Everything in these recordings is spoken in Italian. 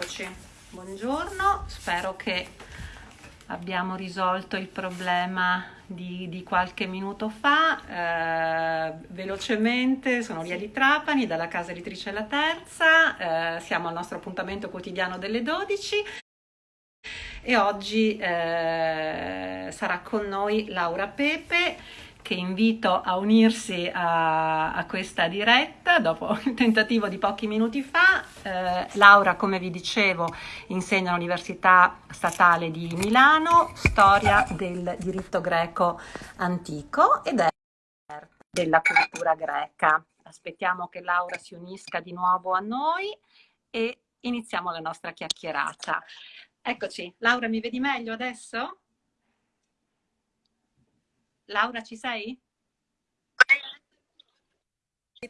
Eccoci, buongiorno, spero che abbiamo risolto il problema di, di qualche minuto fa. Eh, velocemente, sono Lia di Trapani, dalla casa editrice La Terza, eh, siamo al nostro appuntamento quotidiano delle 12 e oggi eh, sarà con noi Laura Pepe che invito a unirsi a, a, questa diretta dopo il tentativo di pochi minuti fa. Eh, Laura, come vi dicevo, insegna all'Università Statale di Milano, storia del diritto greco antico ed è della cultura greca. Aspettiamo che Laura si unisca di nuovo a noi e iniziamo la nostra chiacchierata. Eccoci, Laura mi vedi meglio adesso? Laura, ci sei?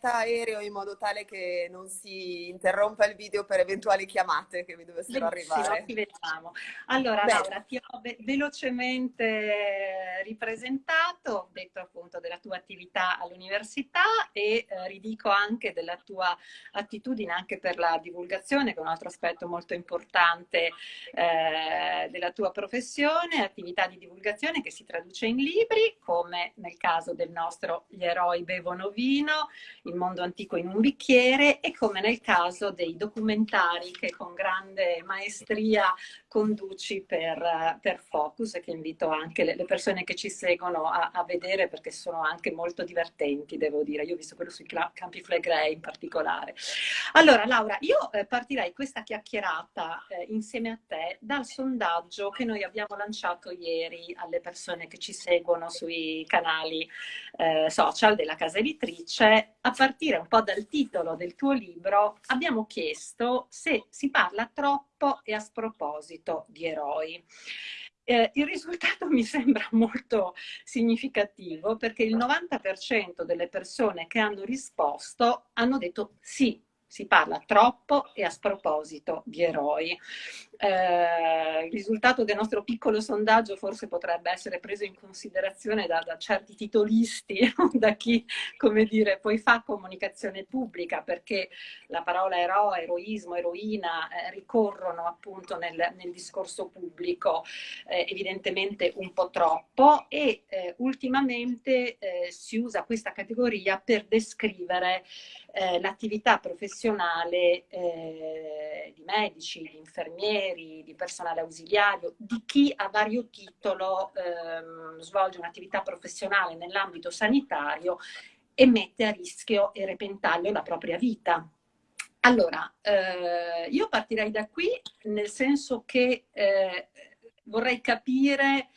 Aereo in modo tale che non si interrompa il video per eventuali chiamate che vi dovessero Benissimo, arrivare. Ti vediamo. Allora Bene. Laura, ti ho velocemente ripresentato, ho detto appunto della tua attività all'università e eh, ridico anche della tua attitudine anche per la divulgazione, che è un altro aspetto molto importante eh, della tua professione, attività di divulgazione che si traduce in libri, come nel caso del nostro Gli eroi bevono vino, il mondo antico in un bicchiere e come nel caso dei documentari che con grande maestria conduci per, per Focus e che invito anche le, persone che ci seguono a, a, vedere perché sono anche molto divertenti, devo dire. Io ho visto quello sui campi Flegrei in particolare. Allora, Laura, io eh, partirei questa chiacchierata eh, insieme a te dal sondaggio che noi abbiamo lanciato ieri alle persone che ci seguono sui canali eh, social della casa editrice. A partire un po' dal titolo del tuo libro, abbiamo chiesto se si parla troppo e a sproposito di eroi. Eh, il risultato mi sembra molto significativo perché il 90% delle persone che hanno risposto hanno detto sì, si parla troppo e a sproposito di eroi. Eh, il risultato del nostro piccolo sondaggio forse potrebbe essere preso in considerazione da, da certi titolisti, da chi, come dire, poi fa comunicazione pubblica, perché la parola eroe, eroismo, eroina eh, ricorrono appunto nel, nel discorso pubblico eh, evidentemente un po' troppo e eh, ultimamente eh, si usa questa categoria per descrivere eh, l'attività professionale di medici, di infermieri, infermieri, di personale ausiliario, di chi a vario titolo ehm, svolge un'attività professionale nell'ambito sanitario e mette a rischio e repentaglio la propria vita. Allora, eh, io partirei da qui nel senso che eh, vorrei capire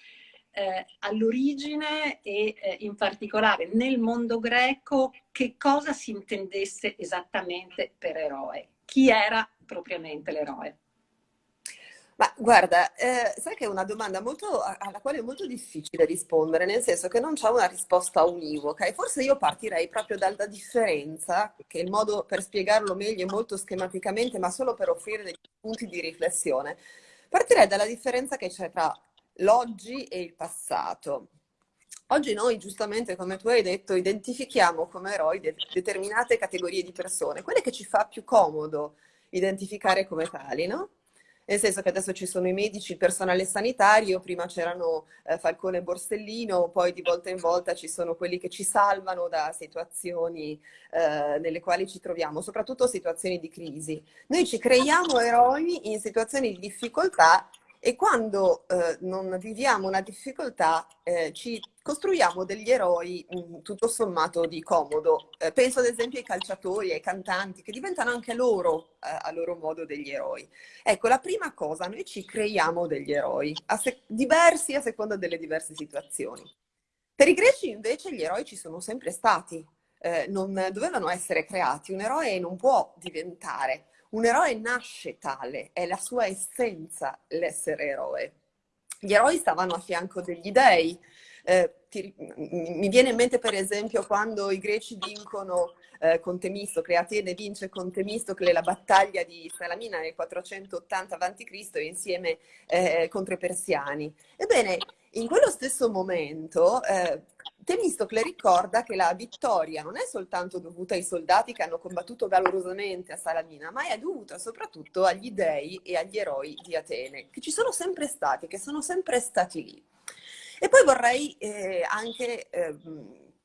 eh, all'origine e eh, in particolare nel mondo greco che cosa si intendesse esattamente per eroe, chi era propriamente l'eroe. Ma guarda, eh, sai che è una domanda molto, alla quale è molto difficile rispondere, nel senso che non c'è una risposta univoca e forse io partirei proprio dalla differenza, che il modo per spiegarlo meglio è molto schematicamente, ma solo per offrire dei punti di riflessione. Partirei dalla differenza che c'è tra l'oggi e il passato. Oggi noi, giustamente, come tu hai detto, identifichiamo come eroi de determinate categorie di persone, quelle che ci fa più comodo identificare come tali, no? nel senso che adesso ci sono i medici, il personale sanitario, prima c'erano eh, Falcone e Borsellino, poi di volta in volta ci sono quelli che ci salvano da situazioni eh, nelle quali ci troviamo, soprattutto situazioni di crisi. Noi ci creiamo eroi in situazioni di difficoltà e quando eh, non viviamo una difficoltà eh, ci costruiamo degli eroi mh, mm, tutto sommato di comodo. Eh, penso ad esempio ai calciatori, ai cantanti, che diventano anche loro, eh, a loro modo, degli eroi. Ecco, la prima cosa, noi ci creiamo degli eroi, a diversi a seconda delle diverse situazioni. Per i greci invece gli eroi ci sono sempre stati, eh, non dovevano essere creati, un eroe non può diventare un eroe nasce tale, è la sua essenza l'essere eroe. Gli eroi stavano a fianco degli dei. Eh, ti, mi viene in mente per esempio quando i greci vincono eh, con Temistocle, Atene vince con Temistocle la battaglia di Salamina nel 480 a.C. insieme eh, contro i persiani. Ebbene, in quello stesso momento, eh, Temistocle ricorda che la vittoria non è soltanto dovuta ai soldati che hanno combattuto valorosamente a Salamina, ma è dovuta soprattutto agli dei e agli eroi di Atene, che ci sono sempre stati, che sono sempre stati lì. E poi vorrei eh, anche eh,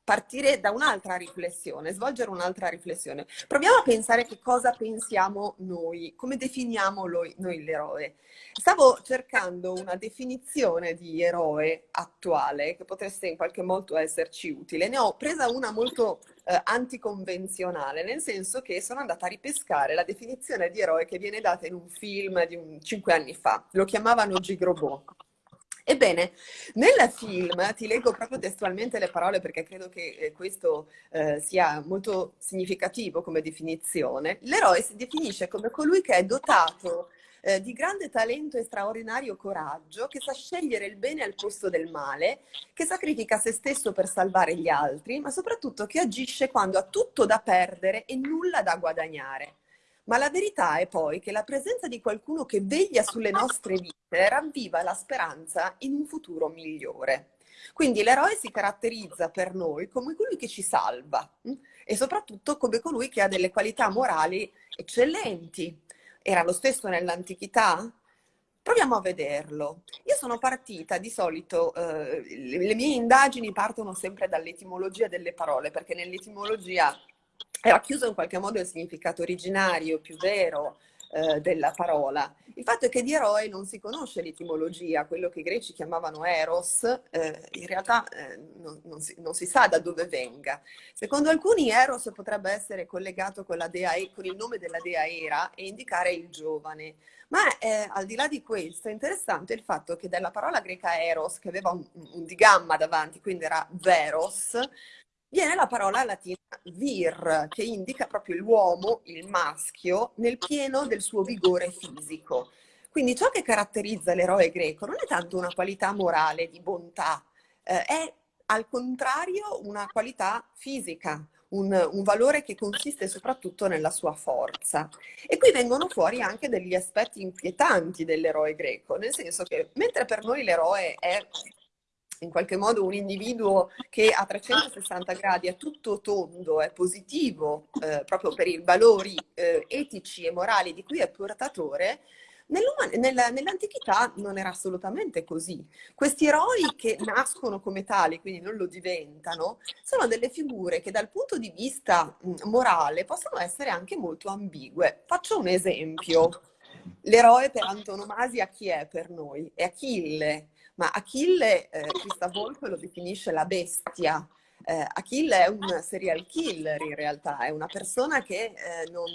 partire da un'altra riflessione, svolgere un'altra riflessione. Proviamo a pensare che cosa pensiamo noi, come definiamo noi, noi l'eroe. Stavo cercando una definizione di eroe attuale che potesse in qualche modo esserci utile. Ne ho presa una molto eh, anticonvenzionale, nel senso che sono andata a ripescare la definizione di eroe che viene data in un film di un, cinque anni fa. Lo chiamavano Gigrobot. Ebbene, nel film, ti leggo proprio testualmente le parole perché credo che eh, questo eh, sia molto significativo come definizione, l'eroe si definisce come colui che è dotato eh, di grande talento e straordinario coraggio, che sa scegliere il bene al posto del male, che sacrifica se stesso per salvare gli altri, ma soprattutto che agisce quando ha tutto da perdere e nulla da guadagnare. Ma la verità è poi che la presenza di qualcuno che veglia sulle nostre vite ravviva la speranza in un futuro migliore. Quindi l'eroe si caratterizza per noi come colui che ci salva hm? e soprattutto come colui che ha delle qualità morali eccellenti. Era lo stesso nell'antichità? Proviamo a vederlo. Io sono partita, di solito eh, le mie indagini partono sempre dall'etimologia delle parole, perché nell'etimologia è racchiuso in qualche modo il significato originario, più vero eh, della parola. Il fatto è che di eroe non si conosce l'etimologia, quello che i greci chiamavano eros, eh, in realtà eh, non, non, si, non, si, sa da dove venga. Secondo alcuni eros potrebbe essere collegato con, dea, con il nome della dea Era e indicare il giovane. Ma eh, al di là di questo è interessante il fatto che dalla parola greca eros, che aveva un, un digamma davanti, quindi era veros, viene la parola latina vir, che indica proprio l'uomo, il maschio, nel pieno del suo vigore fisico. Quindi ciò che caratterizza l'eroe greco non è tanto una qualità morale di bontà, eh, è al contrario una qualità fisica, un, un, valore che consiste soprattutto nella sua forza. E qui vengono fuori anche degli aspetti inquietanti dell'eroe greco, nel senso che mentre per noi l'eroe è in qualche modo un individuo che a 360 gradi è tutto tondo, è positivo eh, proprio per i valori eh, etici e morali di cui è portatore, nell'antichità non era assolutamente così. Questi eroi che nascono come tali, quindi non lo diventano, sono delle figure che dal punto di vista morale possono essere anche molto ambigue. Faccio un esempio. L'eroe per antonomasia chi è per noi? È Achille ma Achille, eh, Krista Volpe lo definisce la bestia. Eh, Achille è un serial killer in realtà, è una persona che eh, non,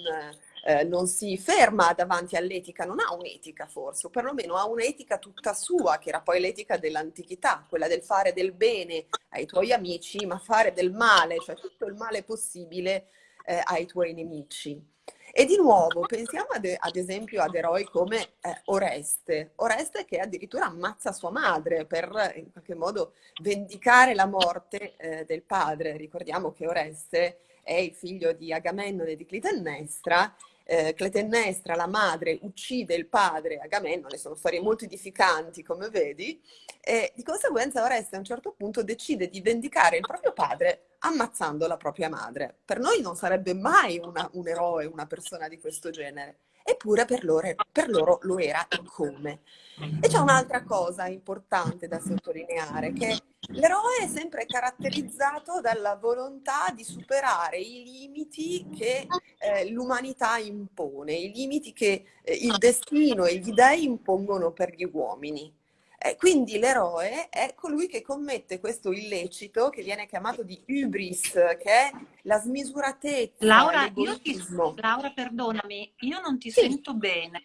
eh, non, si ferma davanti all'etica, non ha un'etica forse, o perlomeno ha un'etica tutta sua, che era poi l'etica dell'antichità, quella del fare del bene ai tuoi amici, ma fare del male, cioè tutto il male possibile eh, ai tuoi nemici. E di nuovo pensiamo ad, ad esempio ad eroi come eh, Oreste, Oreste che addirittura ammazza sua madre per in qualche modo vendicare la morte eh, del padre. Ricordiamo che Oreste è il figlio di Agamennone e di Clitennestra eh, Clitennestra, la madre, uccide il padre. Agamennone, sono storie molto edificanti come vedi, e di conseguenza Oreste a un certo punto decide di vendicare il proprio padre ammazzando la propria madre. Per noi non sarebbe mai una, un eroe, una persona di questo genere, eppure per loro, per loro lo era e come. E c'è un'altra cosa importante da sottolineare, che l'eroe è sempre caratterizzato dalla volontà di superare i limiti che eh, l'umanità impone, i limiti che eh, il destino e gli dei impongono per gli uomini. Eh, quindi l'eroe è colui che commette questo illecito che viene chiamato di hubris, che è la smisuratezza, Laura, io ti, Laura perdonami, io non ti sì. sento bene.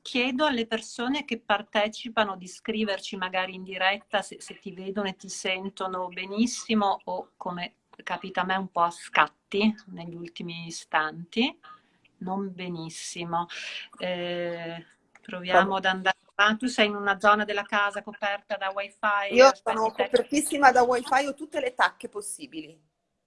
Chiedo alle persone che partecipano di scriverci magari in diretta se, se ti vedono e ti sentono benissimo o come capita a me un po' a scatti negli ultimi istanti. Non benissimo. Eh, proviamo ad andare Ah, tu sei in una zona della casa coperta da wifi? Io sono copertissima da wifi, ho tutte le tacche possibili.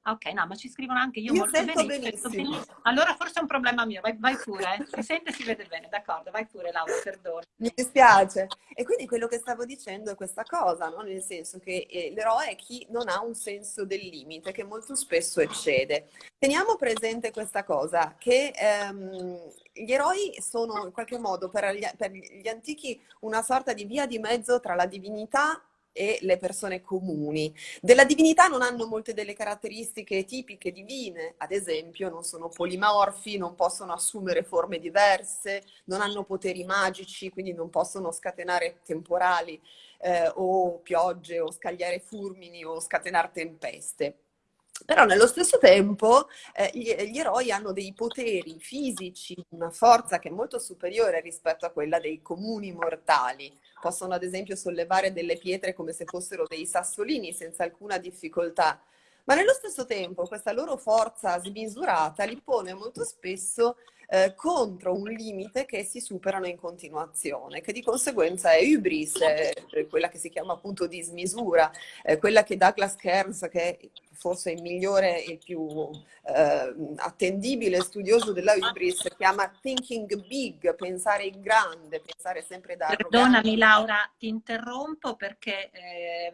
Ok, no, ma ci scrivono anche io, io molto sento bene, benissimo. benissimo. Allora forse è un problema mio, vai, vai pure, eh. si sente e si vede bene, d'accordo, vai pure Laura, perdono. Mi dispiace. E quindi quello che stavo dicendo è questa cosa, no? nel senso che eh, l'eroe è chi non ha un senso del limite, che molto spesso eccede. Teniamo presente questa cosa, che ehm, gli eroi sono in qualche modo per gli, per gli antichi una sorta di via di mezzo tra la divinità e le persone comuni. Della divinità non hanno molte delle caratteristiche tipiche divine, ad esempio non sono polimorfi, non possono assumere forme diverse, non hanno poteri magici, quindi non possono scatenare temporali eh, o piogge o scagliare fulmini o scatenare tempeste. Però nello stesso tempo eh, gli, gli, eroi hanno dei poteri fisici, una forza che è molto superiore rispetto a quella dei comuni mortali. Possono ad esempio sollevare delle pietre come se fossero dei sassolini senza alcuna difficoltà. Ma nello stesso tempo questa loro forza smisurata li pone molto spesso eh, contro un limite che si superano in continuazione, che di conseguenza è hubris, è quella che si chiama appunto dismisura, eh, quella che Douglas Kearns, che forse il migliore e più eh, attendibile studioso della hubris, chiama thinking big, pensare in grande, pensare sempre da Perdonami Laura, ti interrompo perché eh,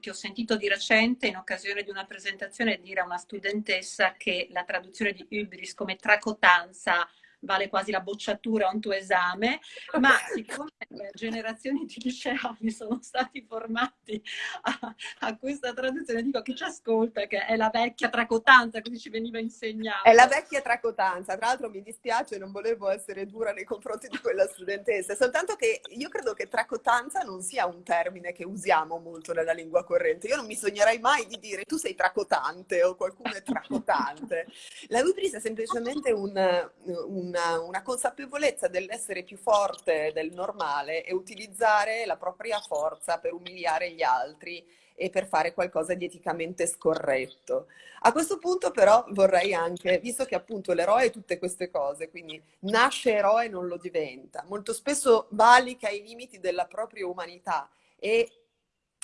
ti ho sentito di recente in occasione di una presentazione dire a una studentessa che la traduzione di hubris come tracotanza vale quasi la bocciatura a un tuo esame, ma siccome generazioni di liceali sono stati formati a, a, questa traduzione, dico che ci ascolta, che è la vecchia tracotanza, così ci veniva insegnato. È la vecchia tracotanza, tra l'altro mi dispiace, non volevo essere dura nei confronti di quella studentessa, soltanto che io credo che tracotanza non sia un termine che usiamo molto nella lingua corrente. Io non mi sognerei mai di dire tu sei tracotante o qualcuno è tracotante. La hubris è semplicemente un, un una, una consapevolezza dell'essere più forte del normale e utilizzare la propria forza per umiliare gli altri e per fare qualcosa di eticamente scorretto. A questo punto però vorrei anche, visto che appunto l'eroe è tutte queste cose, quindi nasce eroe e non lo diventa, molto spesso valica i limiti della propria umanità e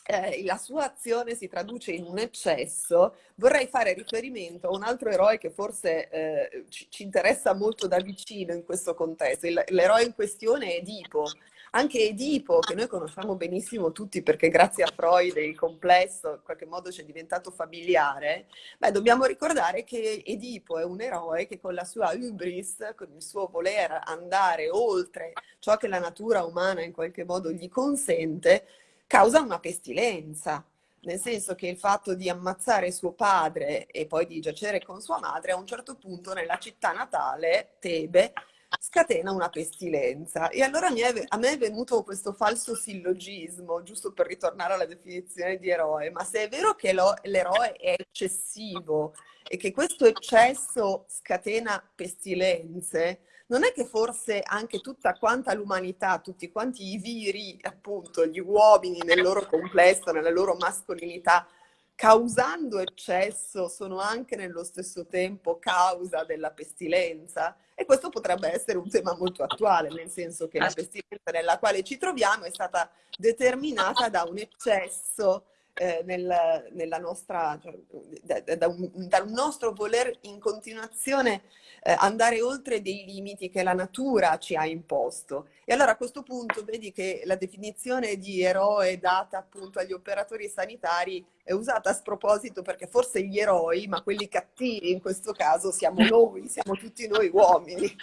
eh, la sua azione si traduce in un eccesso, vorrei fare riferimento a un altro eroe che forse eh, ci, ci, interessa molto da vicino in questo contesto. l'eroe in questione è Edipo. Anche Edipo, che noi conosciamo benissimo tutti perché grazie a Freud il complesso in qualche modo ci è diventato familiare, beh, dobbiamo ricordare che Edipo è un eroe che con la sua hubris, con il suo voler andare oltre ciò che la natura umana in qualche modo gli consente, causa una pestilenza, nel senso che il fatto di ammazzare suo padre e poi di giacere con sua madre a un certo punto nella città natale, Tebe, scatena una pestilenza. E allora a me è venuto questo falso sillogismo, giusto per ritornare alla definizione di eroe, ma se è vero che l'eroe è eccessivo e che questo eccesso scatena pestilenze, non è che forse anche tutta quanta l'umanità, tutti quanti i viri, appunto, gli uomini nel loro complesso, nella loro mascolinità, causando eccesso, sono anche nello stesso tempo causa della pestilenza? E questo potrebbe essere un tema molto attuale, nel senso che la pestilenza nella quale ci troviamo è stata determinata da un eccesso eh, nel, nella nostra, cioè, da, da, un, da, un, nostro voler in continuazione eh, andare oltre dei limiti che la natura ci ha imposto. E allora a questo punto vedi che la definizione di eroe data appunto agli operatori sanitari è usata a sproposito perché forse gli eroi, ma quelli cattivi in questo caso siamo noi, siamo tutti noi uomini.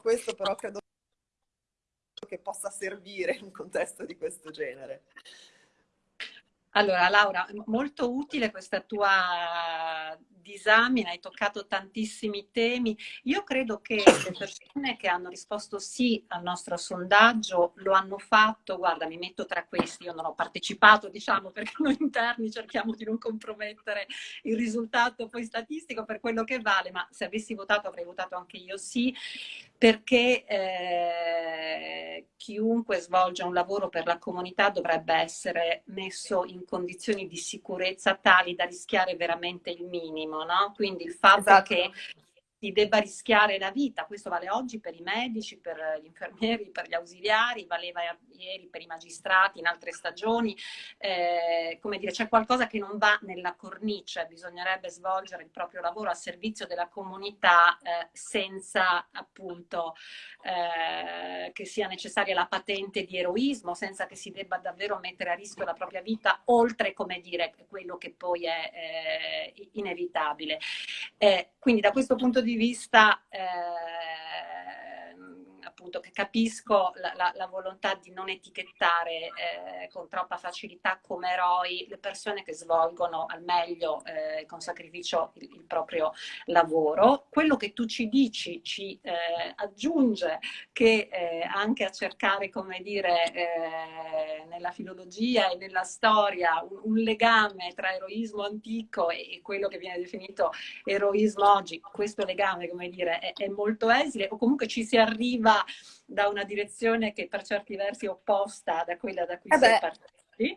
Questo però credo che possa servire in un contesto di questo genere. Allora, Laura, molto utile questa tua disamina, hai toccato tantissimi temi. Io credo che le persone che hanno risposto sì al nostro sondaggio lo hanno fatto, guarda, mi metto tra questi, io non ho partecipato, diciamo, perché noi interni cerchiamo di non compromettere il risultato poi statistico per quello che vale, ma se avessi votato avrei votato anche io sì, perché eh, chiunque svolge un lavoro per la comunità dovrebbe essere messo in condizioni di sicurezza tali da rischiare veramente il minimo, no? Quindi il fatto esatto. che si debba rischiare la vita. Questo vale oggi per i medici, per gli infermieri, per gli ausiliari, valeva ieri per i magistrati in altre stagioni. Eh, come dire, c'è qualcosa che non va nella cornice, bisognerebbe svolgere il proprio lavoro a servizio della comunità eh, senza appunto eh, che sia necessaria la patente di eroismo, senza che si debba davvero mettere a rischio la propria vita, oltre, come dire, quello che poi è eh, inevitabile. Eh, quindi da questo punto di vista eh, appunto che capisco la, la, la, volontà di non etichettare eh, con troppa facilità come eroi le persone che svolgono al meglio eh, con sacrificio il, il, proprio lavoro. Quello che tu ci dici ci eh, aggiunge che eh, anche a cercare, come dire, eh, nella filologia e nella storia un, un legame tra eroismo antico e, e, quello che viene definito eroismo oggi, questo legame, come dire, è, è molto esile o comunque ci si arriva da una direzione che per certi versi è opposta da quella da cui eh sei partiti.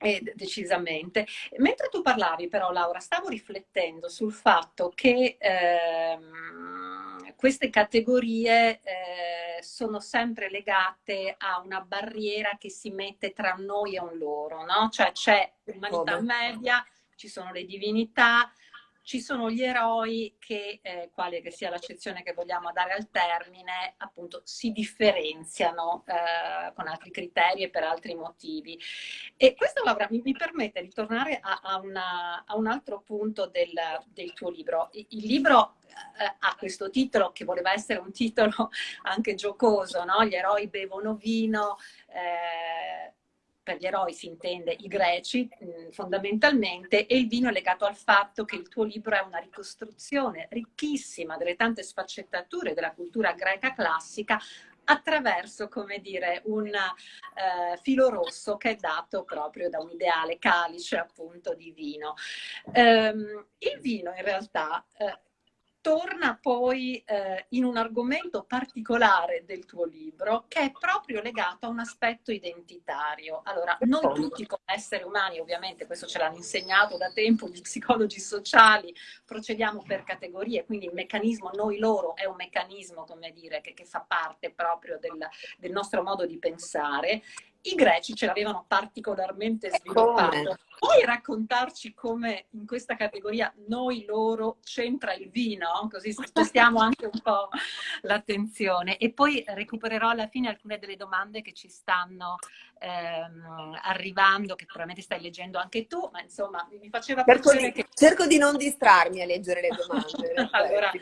Eh, decisamente. Mentre tu parlavi però Laura, stavo riflettendo sul fatto che ehm, queste categorie eh, sono sempre legate a una barriera che si mette tra noi e un loro, no? Cioè c'è l'umanità media, ci sono le divinità, ci sono gli eroi che, eh, quale che sia l'accezione che vogliamo dare al termine, appunto si differenziano eh, con altri criteri e per altri motivi. E questo Laura mi, mi permette di tornare a, a, una, a, un altro punto del, del tuo libro. Il, libro eh, ha questo titolo che voleva essere un titolo anche giocoso, no? Gli eroi bevono vino, eh, per gli eroi si intende i greci mh, fondamentalmente, e il vino è legato al fatto che il tuo libro è una ricostruzione ricchissima delle tante sfaccettature della cultura greca classica attraverso, come dire, un eh, filo rosso che è dato proprio da un ideale calice appunto di vino. Um, il vino in realtà eh, torna poi eh, in un argomento particolare del tuo libro che è proprio legato a un aspetto identitario. Allora, noi tutti come esseri umani, ovviamente questo ce l'hanno insegnato da tempo gli psicologi sociali, procediamo per categorie, quindi il meccanismo noi-loro è un meccanismo, come dire, che, che fa parte proprio del, del nostro modo di pensare i greci ce l'avevano particolarmente sviluppato. Puoi raccontarci come in questa categoria noi loro c'entra il vino? Così spostiamo anche un po' l'attenzione. E poi recupererò alla fine alcune delle domande che ci stanno ehm, arrivando, che probabilmente stai leggendo anche tu, ma insomma mi faceva cerco piacere di, che... Cerco di non distrarmi a leggere le domande. allora,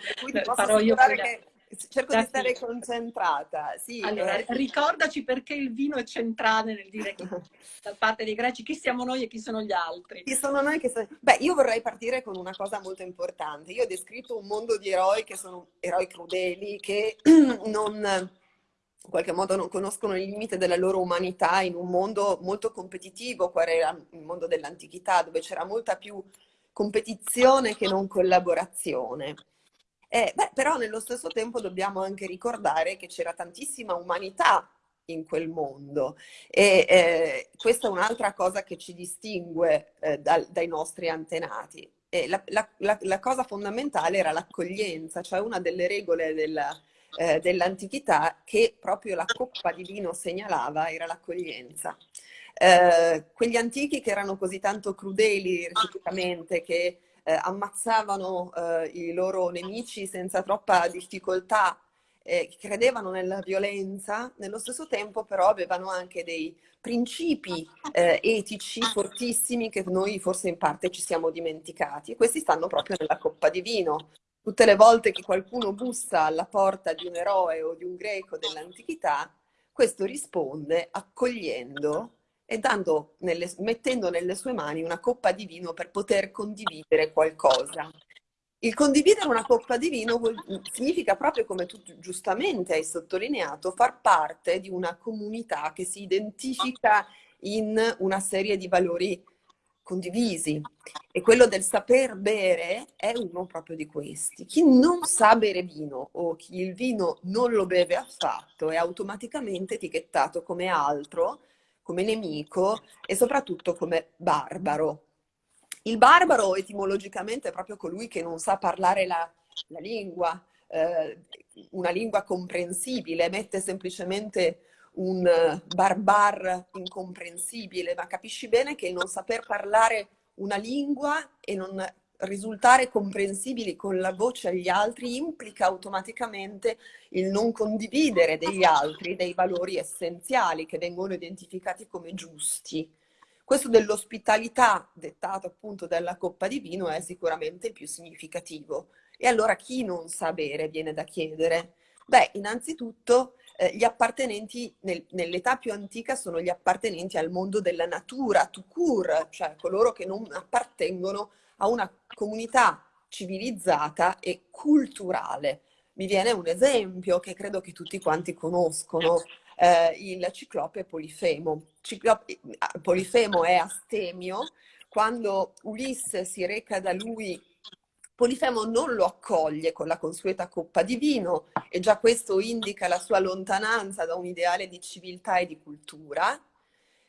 farò io che cerco da di stare qui. concentrata. Sì, allora, eh. ricordaci perché il vino è centrale nel dire che da parte dei greci chi siamo noi e chi sono gli altri. Chi sono noi che sono... Beh, io vorrei partire con una cosa molto importante. Io ho descritto un mondo di eroi che sono eroi crudeli, che non in qualche modo non conoscono il limite della loro umanità in un mondo molto competitivo, qual era il mondo dell'antichità, dove c'era molta più competizione che non collaborazione. Eh, beh, però nello stesso tempo dobbiamo anche ricordare che c'era tantissima umanità in quel mondo e eh, questa è un'altra cosa che ci distingue eh, dal, dai nostri antenati. La, la, la, la, cosa fondamentale era l'accoglienza, cioè una delle regole della, eh, dell'antichità che proprio la coppa di vino segnalava era l'accoglienza. Eh, quegli antichi che erano così tanto crudeli reciprocamente che eh, ammazzavano eh, i loro nemici senza troppa difficoltà, eh, credevano nella violenza, nello stesso tempo però avevano anche dei principi eh, etici fortissimi che noi forse in parte ci siamo dimenticati e questi stanno proprio nella coppa di vino. Tutte le volte che qualcuno bussa alla porta di un eroe o di un greco dell'antichità, questo risponde accogliendo e dando nelle, mettendo nelle sue mani una coppa di vino per poter condividere qualcosa. Il condividere una coppa di vino vuol, significa proprio, come tu giustamente hai sottolineato, far parte di una comunità che si identifica in una serie di valori condivisi. E quello del saper bere è uno proprio di questi. Chi non sa bere vino o chi il vino non lo beve affatto è automaticamente etichettato come altro come nemico e soprattutto come barbaro. Il barbaro etimologicamente è proprio colui che non sa parlare la la lingua, eh, una lingua comprensibile, mette semplicemente un barbar incomprensibile, ma capisci bene che non saper parlare una lingua e non risultare comprensibili con la voce agli altri implica automaticamente il non condividere degli altri dei valori essenziali che vengono identificati come giusti. Questo dell'ospitalità, dettato appunto dalla coppa di vino, è sicuramente il più significativo. E allora chi non sa bere viene da chiedere? Beh, innanzitutto eh, gli appartenenti nel, nell'età più antica sono gli appartenenti al mondo della natura, tout court, cioè coloro che non appartengono a una comunità civilizzata e culturale. Mi viene un esempio che credo che tutti quanti conoscono, eh, il ciclope Polifemo. Ciclope, Polifemo è astemio, quando Ulisse si reca da lui Polifemo non lo accoglie con la consueta coppa di vino e già questo indica la sua lontananza da un ideale di civiltà e di cultura.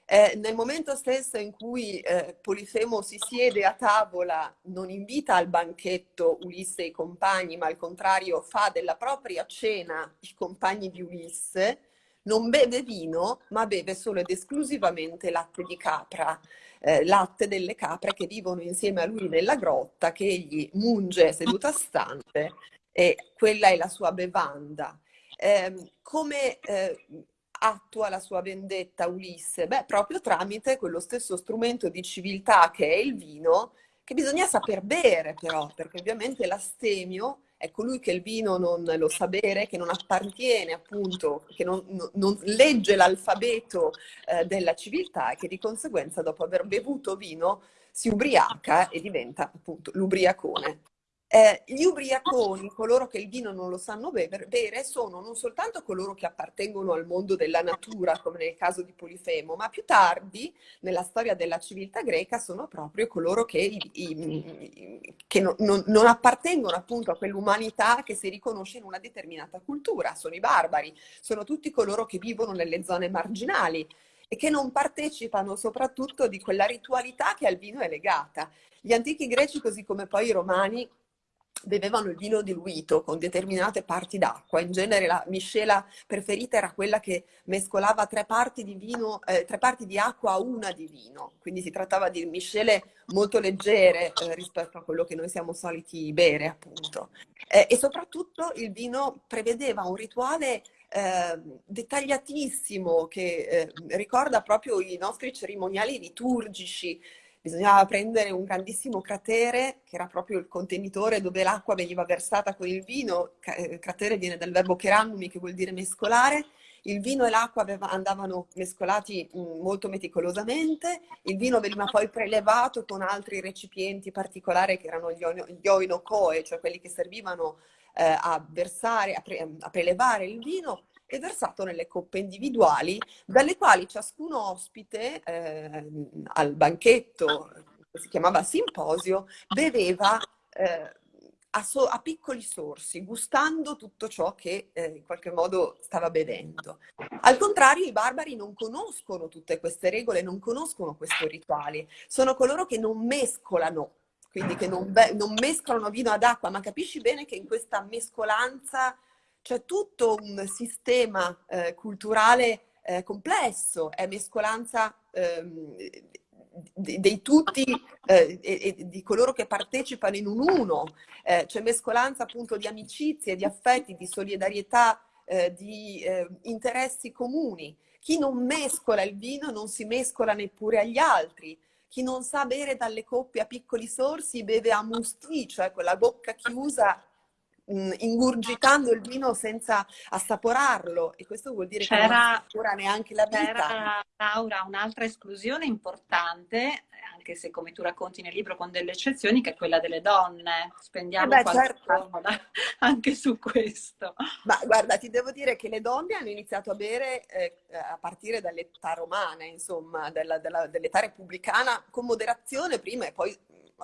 Eh, nel momento stesso in cui eh, Polifemo si siede a tavola, non invita al banchetto Ulisse e i compagni, ma al contrario fa della propria cena i compagni di Ulisse, non beve vino, ma beve solo ed esclusivamente latte di capra, eh, latte delle capre che vivono insieme a lui nella grotta, che egli munge seduta stante e quella è la sua bevanda. Eh, come eh, attua la sua vendetta Ulisse? Beh, proprio tramite quello stesso strumento di civiltà che è il vino, che bisogna saper bere però, perché ovviamente l'astemio è colui che il vino non lo sa bere, che non appartiene appunto, che non, non legge l'alfabeto eh, della civiltà e che di conseguenza dopo aver bevuto vino si ubriaca e diventa appunto l'ubriacone. Eh, gli ubriaconi, coloro che il vino non lo sanno bere, sono non soltanto coloro che appartengono al mondo della natura, come nel caso di Polifemo, ma più tardi, nella storia della civiltà greca, sono proprio coloro che, i, i, che non, non, non, appartengono appunto a quell'umanità che si riconosce in una determinata cultura, sono i barbari, sono tutti coloro che vivono nelle zone marginali e che non partecipano soprattutto di quella ritualità che al vino è legata. Gli antichi greci, così come poi i romani, bevevano il vino diluito con determinate parti d'acqua. In genere la miscela preferita era quella che mescolava tre parti di, vino, eh, tre parti di acqua a una di vino. Quindi si trattava di miscele molto leggere eh, rispetto a quello che noi siamo soliti bere, appunto. Eh, e soprattutto il vino prevedeva un rituale eh, dettagliatissimo che eh, ricorda proprio i nostri cerimoniali liturgici, bisognava prendere un grandissimo cratere, che era proprio il contenitore dove l'acqua veniva versata con il vino, eh, cratere viene dal verbo kerannumi, che vuol dire mescolare, il vino e l'acqua andavano mescolati mm, molto meticolosamente, il vino veniva poi prelevato con altri recipienti particolari che erano gli oinocoe, cioè quelli che servivano eh, a versare, a, pre a prelevare il vino, e versato nelle coppe individuali, dalle quali ciascun ospite eh, al banchetto, che si chiamava simposio, beveva eh, a, so a, piccoli sorsi, gustando tutto ciò che eh, in qualche modo stava bevendo. Al contrario, i barbari non conoscono tutte queste regole, non conoscono questi rituali, sono coloro che non mescolano quindi che non, non mescolano vino ad acqua, ma capisci bene che in questa mescolanza c'è tutto un sistema eh, culturale eh, complesso, è mescolanza ehm, dei tutti eh, e, e, di coloro che partecipano in un uno, eh, c'è mescolanza appunto di amicizie, di affetti, di solidarietà, eh, di eh, interessi comuni. Chi non mescola il vino non si mescola neppure agli altri. Chi non sa bere dalle coppe a piccoli sorsi beve a musti, cioè con la bocca chiusa mh, ingurgitando il vino senza assaporarlo e questo vuol dire che non assapora neanche la vita. C'era, Laura, un'altra esclusione importante, anche se come tu racconti nel libro con delle eccezioni, che è quella delle donne. Spendiamo eh beh, qualche certo. anche su questo. Ma guarda, ti devo dire che le donne hanno iniziato a bere eh, a partire dall'età romana, insomma, dell'età repubblicana, con moderazione prima e poi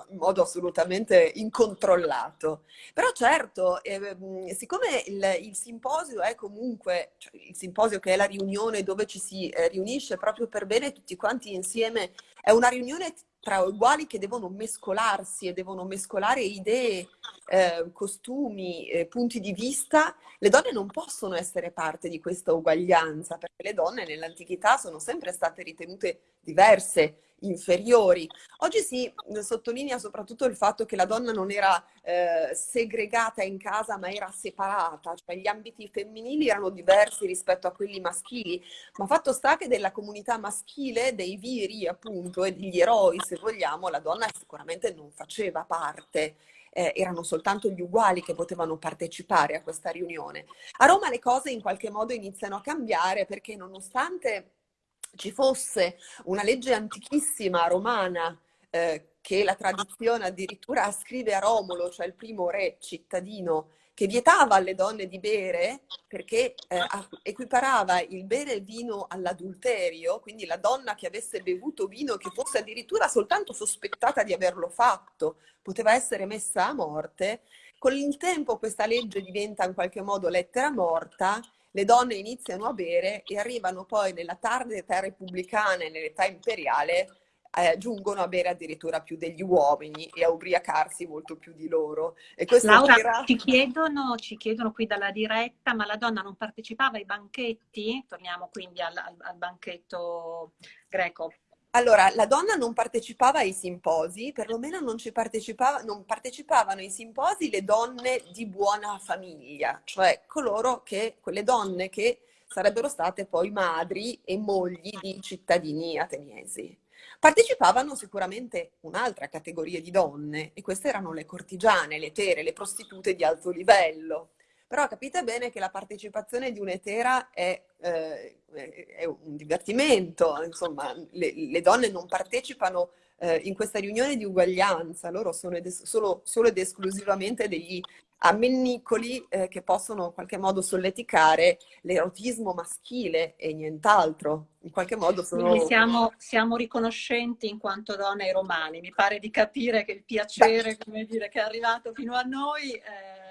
in modo assolutamente incontrollato. Però certo, eh, siccome il, il, simposio è comunque, cioè il simposio che è la riunione dove ci si eh, riunisce proprio per bene tutti quanti insieme, è una riunione tra uguali che devono mescolarsi e devono mescolare idee, eh, costumi, eh, punti di vista, le donne non possono essere parte di questa uguaglianza, perché le donne nell'antichità sono sempre state ritenute diverse, inferiori. Oggi si sottolinea soprattutto il fatto che la donna non era eh, segregata in casa ma era separata, cioè gli ambiti femminili erano diversi rispetto a quelli maschili, ma fatto sta che della comunità maschile, dei viri appunto e degli eroi se vogliamo, la donna sicuramente non faceva parte. Eh, erano soltanto gli uguali che potevano partecipare a questa riunione. A Roma le cose in qualche modo iniziano a cambiare perché nonostante ci fosse una legge antichissima romana eh, che la tradizione addirittura ascrive a Romolo, cioè il primo re cittadino, che vietava alle donne di bere perché eh, equiparava il bere vino all'adulterio, quindi la donna che avesse bevuto vino, che fosse addirittura soltanto sospettata di averlo fatto, poteva essere messa a morte. Con il tempo questa legge diventa in qualche modo lettera morta le donne iniziano a bere e arrivano poi nella tarda età repubblicana e nell'età imperiale eh, giungono a bere addirittura più degli uomini e a ubriacarsi molto più di loro. E Laura, era... ci, chiedono, ci chiedono qui dalla diretta, ma la donna non partecipava ai banchetti? Torniamo quindi al, al, al banchetto greco. Allora, la donna non partecipava ai simposi, perlomeno non, partecipava, non, partecipavano ai simposi le donne di buona famiglia, cioè coloro che, quelle donne che sarebbero state poi madri e mogli di cittadini ateniesi. Partecipavano sicuramente un'altra categoria di donne e queste erano le cortigiane, le tere, le prostitute di alto livello. Però capite bene che la partecipazione di un'etera è, eh, è un divertimento, insomma, le, le donne non partecipano eh, in questa riunione di uguaglianza, loro sono ed solo, solo, ed esclusivamente degli ammennicoli eh, che possono in qualche modo solleticare l'erotismo maschile e nient'altro. In qualche modo sono... Quindi siamo, siamo riconoscenti in quanto donne ai romani. Mi pare di capire che il piacere, come dire, che è arrivato fino a noi... Eh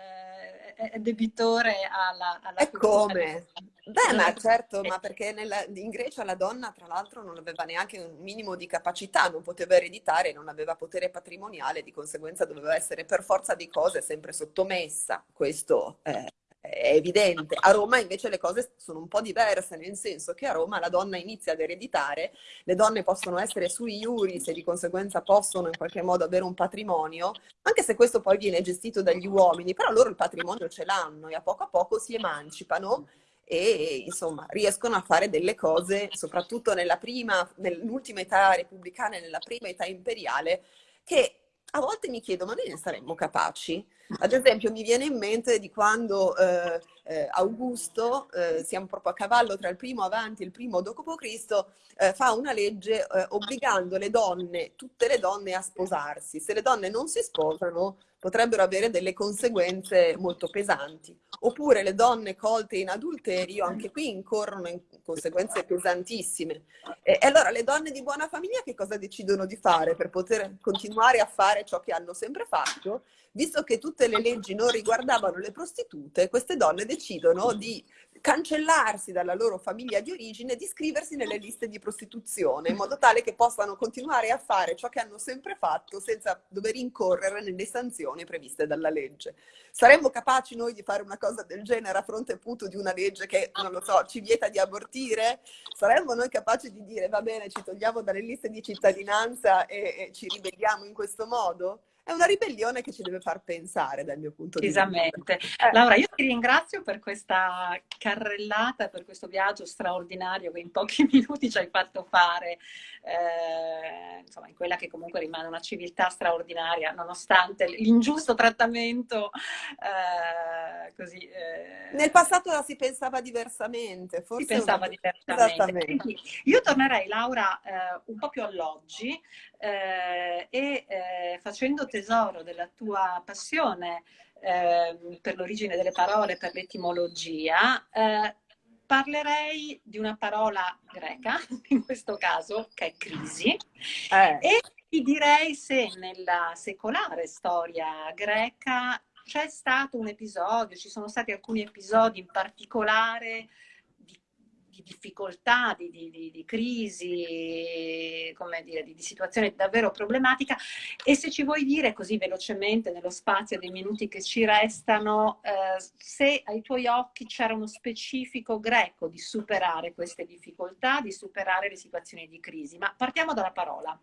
è debitore alla, alla E come? Beh, ma certo, ma perché nella, in Grecia la donna, tra l'altro, non aveva neanche un minimo di capacità, non poteva ereditare, non aveva potere patrimoniale, di conseguenza doveva essere per forza di cose sempre sottomessa. Questo eh, è evidente. A Roma invece le cose sono un po' diverse, nel senso che a Roma la donna inizia ad ereditare, le donne possono essere sui iuris e di conseguenza possono in qualche modo avere un patrimonio, anche se questo poi viene gestito dagli uomini, però loro il patrimonio ce l'hanno e a poco a poco si emancipano e insomma riescono a fare delle cose, soprattutto nella prima, nell'ultima età repubblicana e nella prima età imperiale, che a volte mi chiedo, ma noi ne saremmo capaci? Ad esempio mi viene in mente di quando eh, eh, Augusto, eh, siamo proprio a cavallo tra il primo avanti e il primo dopo Cristo, eh, fa una legge eh, obbligando le donne, tutte le donne a sposarsi. Se le donne non si sposano potrebbero avere delle conseguenze molto pesanti. Oppure le donne colte in adulterio, anche qui incorrono in conseguenze pesantissime. E allora le donne di buona famiglia che cosa decidono di fare per poter continuare a fare ciò che hanno sempre fatto? Visto che tutte le leggi non riguardavano le prostitute, queste donne decidono di cancellarsi dalla loro famiglia di origine e di iscriversi nelle liste di prostituzione, in modo tale che possano continuare a fare ciò che hanno sempre fatto senza dover incorrere nelle sanzioni previste dalla legge. Saremmo capaci noi di fare una cosa del genere a fronte appunto di una legge che, non lo so, ci vieta di abortire? Saremmo noi capaci di dire va bene, ci togliamo dalle liste di cittadinanza e, e ci ribelliamo in questo modo? È una ribellione che ci deve far pensare dal mio punto di vista. Esattamente. Eh. Laura, io ti ringrazio per questa carrellata, per questo viaggio straordinario che in pochi minuti ci hai fatto fare, eh, insomma, in quella che comunque rimane una civiltà straordinaria, nonostante l'ingiusto trattamento. Eh, così, eh. Nel passato la si pensava diversamente, forse. Si pensava una... diversamente. Quindi, io tornerei, Laura, eh, un po' più all'oggi eh, e facendo tesoro della tua passione eh, per l'origine delle parole, per l'etimologia, eh, parlerei di una parola greca, in questo caso, che è crisi, eh. e ti direi se nella secolare storia greca c'è stato un episodio, ci sono stati alcuni episodi in particolare difficoltà, di, di, di crisi, come dire, di, di, situazione davvero problematica. E se ci vuoi dire così velocemente, nello spazio dei minuti che ci restano, eh, se ai tuoi occhi c'era uno specifico greco di superare queste difficoltà, di superare le situazioni di crisi. Ma partiamo dalla parola.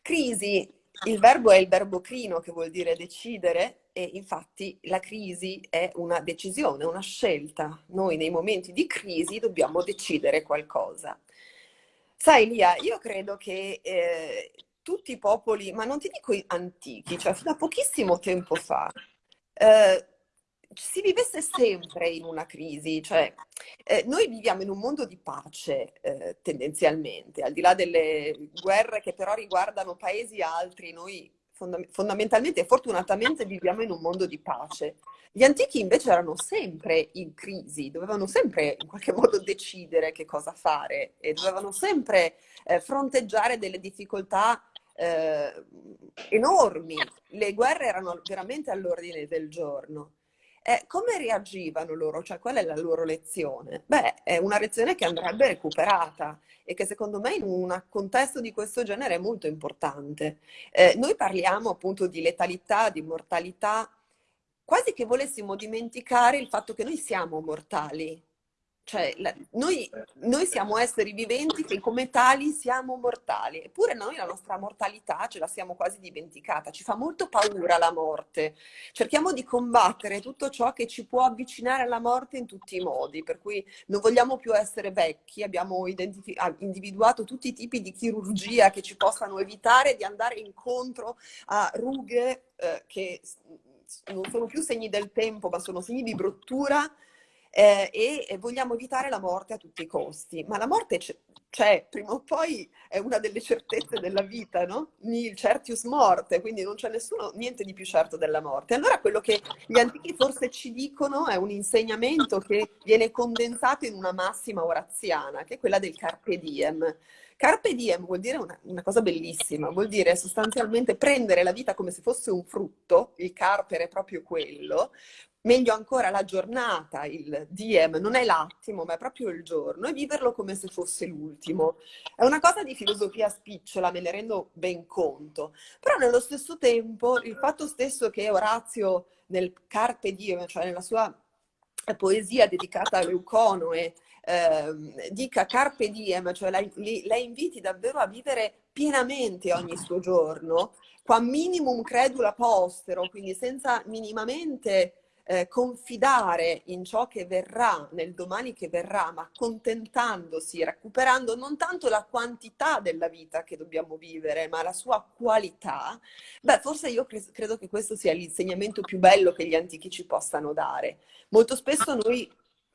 Crisi, il verbo è il verbo crino che vuol dire decidere e infatti la crisi è una decisione, una scelta. Noi nei momenti di crisi dobbiamo decidere qualcosa. Sai Lia, io credo che eh, tutti i popoli, ma non ti dico antichi, cioè fino a pochissimo tempo fa, eh, si vivesse sempre in una crisi, cioè eh, noi viviamo in un mondo di pace eh, tendenzialmente, al di là delle guerre che però riguardano paesi altri, noi fondam- fondamentalmente e fortunatamente viviamo in un mondo di pace. Gli antichi invece erano sempre in crisi, dovevano sempre in qualche modo decidere che cosa fare e dovevano sempre eh, fronteggiare delle difficoltà eh, enormi. Le guerre erano veramente all'ordine del giorno. Eh, come reagivano loro? Cioè, qual è la loro lezione? Beh, è una lezione che andrebbe recuperata e che secondo me in un contesto di questo genere è molto importante. Eh, noi parliamo appunto di letalità, di mortalità, quasi che volessimo dimenticare il fatto che noi siamo mortali, cioè, la, noi, noi, siamo esseri viventi che come tali siamo mortali, eppure noi la nostra mortalità ce la siamo quasi dimenticata, ci fa molto paura la morte. Cerchiamo di combattere tutto ciò che ci può avvicinare alla morte in tutti i modi, per cui non vogliamo più essere vecchi, abbiamo ah, individuato tutti i tipi di chirurgia che ci possano evitare di andare incontro a rughe eh, che non sono più segni del tempo, ma sono segni di bruttura eh, e vogliamo evitare la morte a tutti i costi. Ma la morte c'è, prima o poi è una delle certezze della vita, no? Il certius morte, quindi non c'è nessuno, niente di più certo della morte. Allora quello che gli antichi forse ci dicono è un insegnamento che viene condensato in una massima oraziana, che è quella del carpe diem. Carpe diem vuol dire una, una, cosa bellissima, vuol dire sostanzialmente prendere la vita come se fosse un frutto, il carpere è proprio quello, meglio ancora la giornata, il diem, non è l'attimo, ma è proprio il giorno, e viverlo come se fosse l'ultimo. È una cosa di filosofia spicciola, me ne rendo ben conto, però nello stesso tempo il fatto stesso che Orazio nel Carpe Diem, cioè nella sua poesia dedicata a Leuconoe, eh, dica Carpe Diem, cioè la, la inviti davvero a vivere pienamente ogni suo giorno, qua minimum credula postero, quindi senza minimamente eh, confidare in ciò che verrà, nel domani che verrà, ma contentandosi, recuperando non tanto la quantità della vita che dobbiamo vivere, ma la sua qualità, beh, forse io cre credo che questo sia l'insegnamento più bello che gli antichi ci possano dare. Molto spesso noi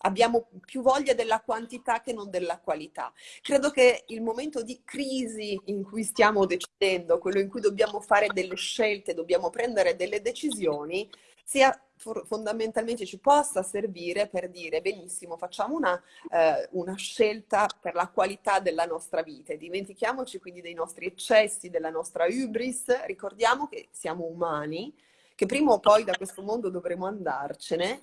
abbiamo più voglia della quantità che non della qualità. Credo che il momento di crisi in cui stiamo decidendo, quello in cui dobbiamo fare delle scelte, dobbiamo prendere delle decisioni, sia fondamentalmente ci possa servire per dire benissimo, facciamo una, eh, una, scelta per la qualità della nostra vita. Dimentichiamoci quindi dei nostri eccessi, della nostra hubris, ricordiamo che siamo umani, che prima o poi da questo mondo dovremo andarcene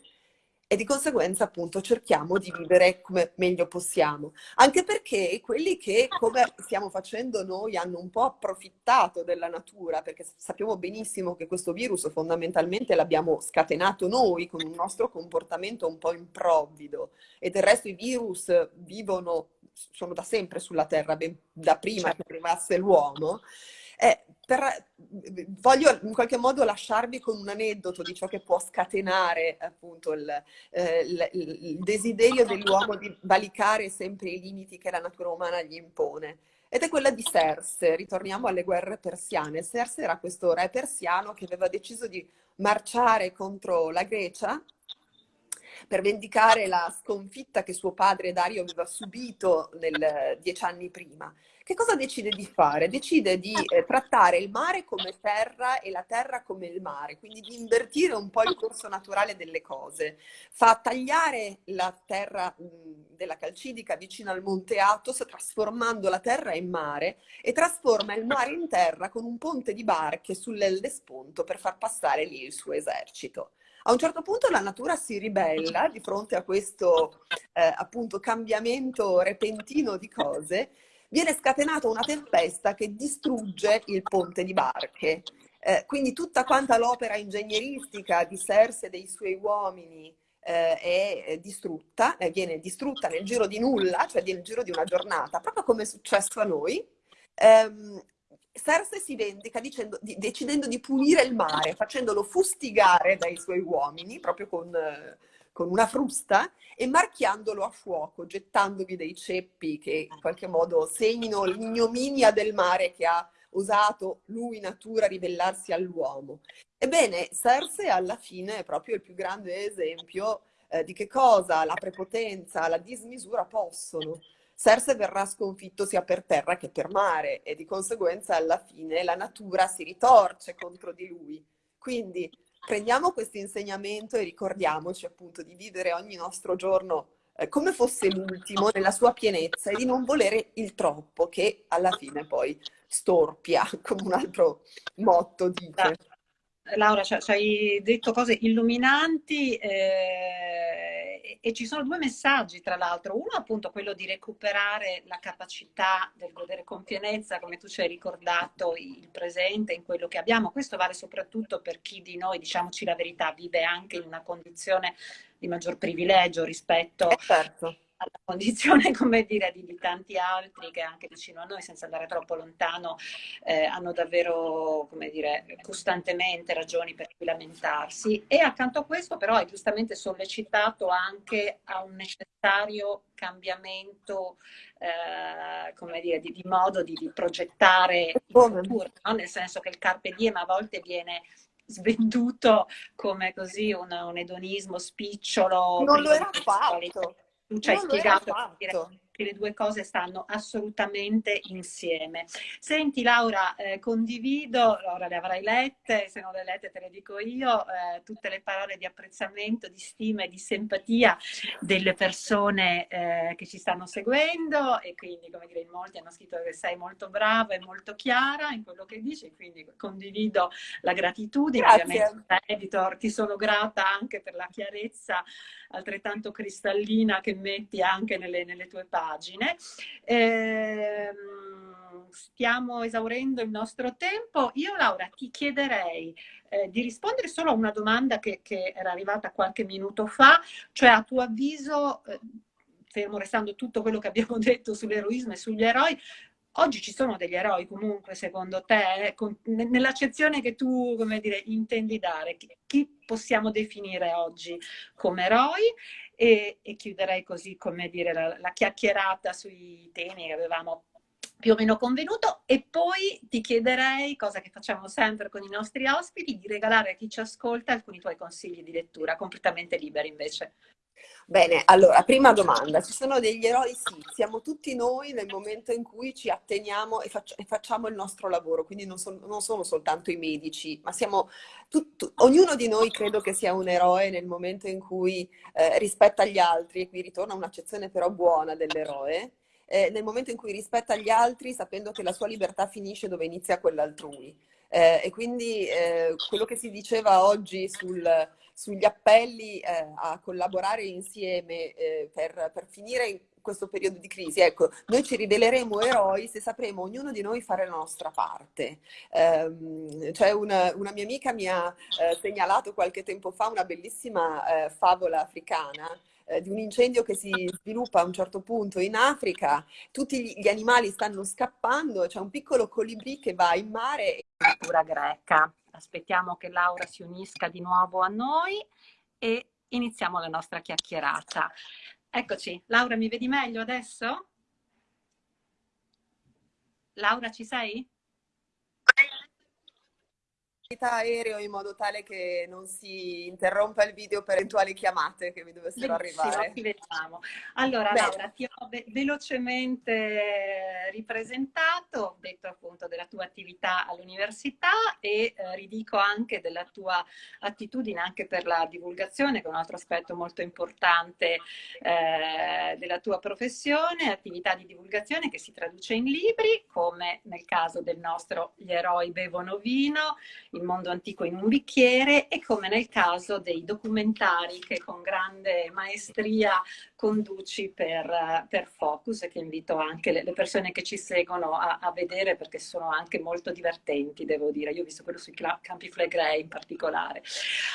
e di conseguenza appunto cerchiamo di vivere come meglio possiamo. Anche perché quelli che, come stiamo facendo noi, hanno un po' approfittato della natura, perché sappiamo benissimo che questo virus fondamentalmente l'abbiamo scatenato noi con un nostro comportamento un po' improvvido e del resto i virus vivono, sono da sempre sulla Terra, ben da prima che arrivasse l'uomo. Eh, per, voglio in qualche modo lasciarvi con un aneddoto di ciò che può scatenare appunto il, eh, il, il desiderio dell'uomo di valicare sempre i limiti che la natura umana gli impone. Ed è quella di Serse, ritorniamo alle guerre persiane. Serse era questo re persiano che aveva deciso di marciare contro la Grecia per vendicare la sconfitta che suo padre Dario aveva subito nel, dieci anni prima. Che cosa decide di fare? Decide di eh, trattare il mare come terra e la terra come il mare, quindi di invertire un po' il corso naturale delle cose. Fa tagliare la terra mh, della Calcidica vicino al Monte Athos, trasformando la terra in mare e trasforma il mare in terra con un ponte di barche sull'Ellesponto per far passare lì il suo esercito. A un certo punto la natura si ribella di fronte a questo eh, appunto cambiamento repentino di cose, viene scatenata una tempesta che distrugge il ponte di barche. Eh, quindi tutta quanta l'opera ingegneristica di Serse e dei suoi uomini eh, è distrutta, eh, viene distrutta nel giro di nulla, cioè nel giro di una giornata, proprio come è successo a noi. Um, Cersei si vendica dicendo, di, decidendo di punire il mare, facendolo fustigare dai suoi uomini, proprio con, con, una frusta, e marchiandolo a fuoco, gettandovi dei ceppi che in qualche modo segnino l'ignominia del mare che ha usato lui natura ribellarsi all'uomo. Ebbene, Cersei alla fine è proprio il più grande esempio eh, di che cosa la prepotenza, la dismisura possono. Cersei verrà sconfitto sia per terra che per mare e di conseguenza alla fine la natura si ritorce contro di lui. Quindi prendiamo questo insegnamento e ricordiamoci appunto di vivere ogni nostro giorno eh, come fosse l'ultimo nella sua pienezza e di non volere il troppo che alla fine poi storpia, come un altro motto dice. Laura, ci hai detto cose illuminanti. Eh e ci sono due messaggi, tra l'altro. Uno appunto quello di recuperare la capacità del godere con pienezza, come tu ci hai ricordato, il presente in quello che abbiamo. Questo vale soprattutto per chi di noi, diciamoci la verità, vive anche in una condizione di maggior privilegio rispetto eh certo alla condizione, come dire, di, di, tanti altri che anche vicino a noi, senza andare troppo lontano, eh, hanno davvero, come dire, costantemente ragioni per cui lamentarsi. E accanto a questo però è giustamente sollecitato anche a un necessario cambiamento, eh, come dire, di, di modo di, di, progettare il futuro, no? nel senso che il carpe diem a volte viene svenduto come così un, un edonismo spicciolo. Non lo era fatto tu ci hai spiegato che le due cose stanno assolutamente insieme. Senti Laura, eh, condivido, ora le avrai lette, se non le lette te le dico io, eh, tutte le parole di apprezzamento, di stima e di simpatia delle persone eh, che ci stanno seguendo e quindi come dire in molti hanno scritto che sei molto brava e molto chiara in quello che dici, quindi condivido la gratitudine, Grazie. ovviamente editor ti sono grata anche per la chiarezza altrettanto cristallina che metti anche nelle, nelle tue pagine. Eh, stiamo esaurendo il nostro tempo. Io, Laura, ti chiederei eh, di rispondere solo a una domanda che, che, era arrivata qualche minuto fa, cioè a tuo avviso, eh, fermo restando tutto quello che abbiamo detto sull'eroismo e sugli eroi, Oggi ci sono degli eroi comunque, secondo te, nell'accezione che tu, come dire, intendi dare? Chi possiamo definire oggi come eroi? E, e chiuderei così, come dire, la, la chiacchierata sui temi che avevamo più o meno convenuto e poi ti chiederei, cosa che facciamo sempre con i nostri ospiti, di regalare a chi ci ascolta alcuni tuoi consigli di lettura, completamente liberi invece. Bene, allora, prima domanda, ci sono degli eroi? Sì, siamo tutti noi nel momento in cui ci atteniamo e, faccio, e facciamo il nostro lavoro, quindi non, so, non, sono soltanto i medici, ma siamo, tutto, ognuno di noi credo che sia un eroe nel momento in cui eh, rispetta gli altri, e qui ritorna un'accezione però buona dell'eroe, eh, nel momento in cui rispetta gli altri sapendo che la sua libertà finisce dove inizia quella altrui. Eh, e quindi eh, quello che si diceva oggi sul sugli appelli eh, a collaborare insieme eh, per, per finire questo periodo di crisi. Ecco, noi ci riveleremo eroi se sapremo ognuno di noi fare la nostra parte. Um, cioè una, una, mia amica mi ha eh, segnalato qualche tempo fa una bellissima eh, favola africana eh, di un incendio che si sviluppa a un certo punto in Africa, tutti gli, animali stanno scappando, c'è un piccolo colibrì che va in mare. Cultura greca aspettiamo che Laura si unisca di nuovo a noi e iniziamo la nostra chiacchierata. Eccoci, Laura mi vedi meglio adesso? Laura ci sei? Aereo in modo tale che non si interrompa il video per eventuali chiamate che mi dovessero Benissimo, arrivare. Vediamo. Allora Bene. Laura, ti ho ve velocemente ripresentato, ho detto appunto della tua attività all'università e eh, ridico anche della tua attitudine anche per la divulgazione, che è un altro aspetto molto importante eh, della tua professione, attività di divulgazione che si traduce in libri, come nel caso del nostro Gli eroi bevono vino, il mondo antico in un bicchiere e come nel caso dei documentari che con grande maestria conduci per, per Focus che invito anche le, le persone che ci seguono a, a, vedere perché sono anche molto divertenti, devo dire. Io ho visto quello sui campi Flegrei in particolare.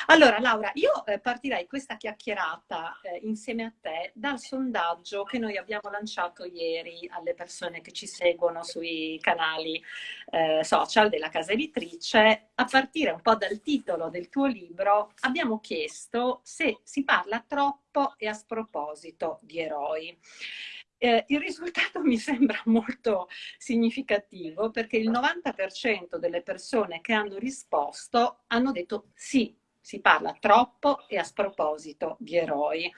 Allora, Laura, io eh, partirei questa chiacchierata eh, insieme a te dal sondaggio che noi abbiamo lanciato ieri alle persone che ci seguono sui canali eh, social della casa editrice. A partire un po' dal titolo del tuo libro, abbiamo chiesto se si parla troppo e a sproposito di eroi. Eh, il risultato mi sembra molto significativo perché il 90% delle persone che hanno risposto hanno detto sì, si parla troppo e a sproposito di eroi.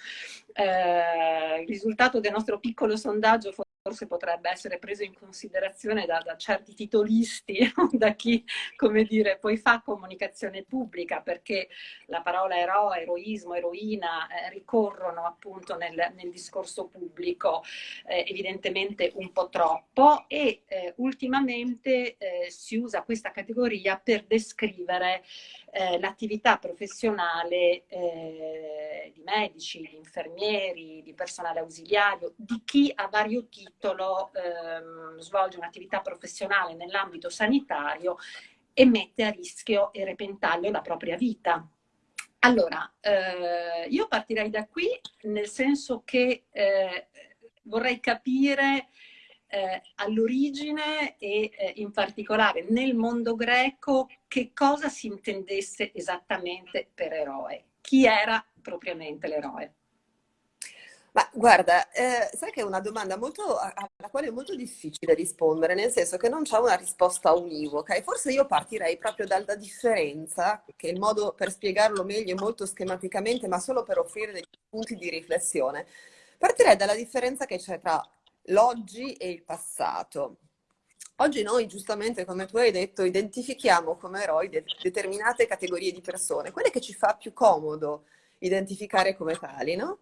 Eh, il risultato del nostro piccolo sondaggio forse potrebbe essere preso in considerazione da, da certi titolisti, da chi, come dire, poi fa comunicazione pubblica, perché la parola eroe, eroismo, eroina eh, ricorrono appunto nel, nel discorso pubblico eh, evidentemente un po' troppo. E eh, ultimamente eh, si usa questa categoria per descrivere eh, l'attività professionale eh, di medici, di infermieri, di personale ausiliario, di chi a vario titolo ehm, svolge un'attività professionale nell'ambito sanitario e mette a rischio e repentaglio la propria vita. Allora, eh, io partirei da qui nel senso che eh, vorrei capire eh, all'origine e eh, in particolare nel mondo greco che cosa si intendesse esattamente per eroe, chi era propriamente l'eroe. Ma guarda, eh, sai che è una domanda molto, alla quale è molto difficile rispondere, nel senso che non c'è una risposta univoca e forse io partirei proprio dalla differenza, che il modo per spiegarlo meglio è molto schematicamente, ma solo per offrire dei punti di riflessione. Partirei dalla differenza che c'è tra l'oggi e il passato. Oggi noi, giustamente, come tu hai detto, identifichiamo come eroi de determinate categorie di persone, quelle che ci fa più comodo identificare come tali, no?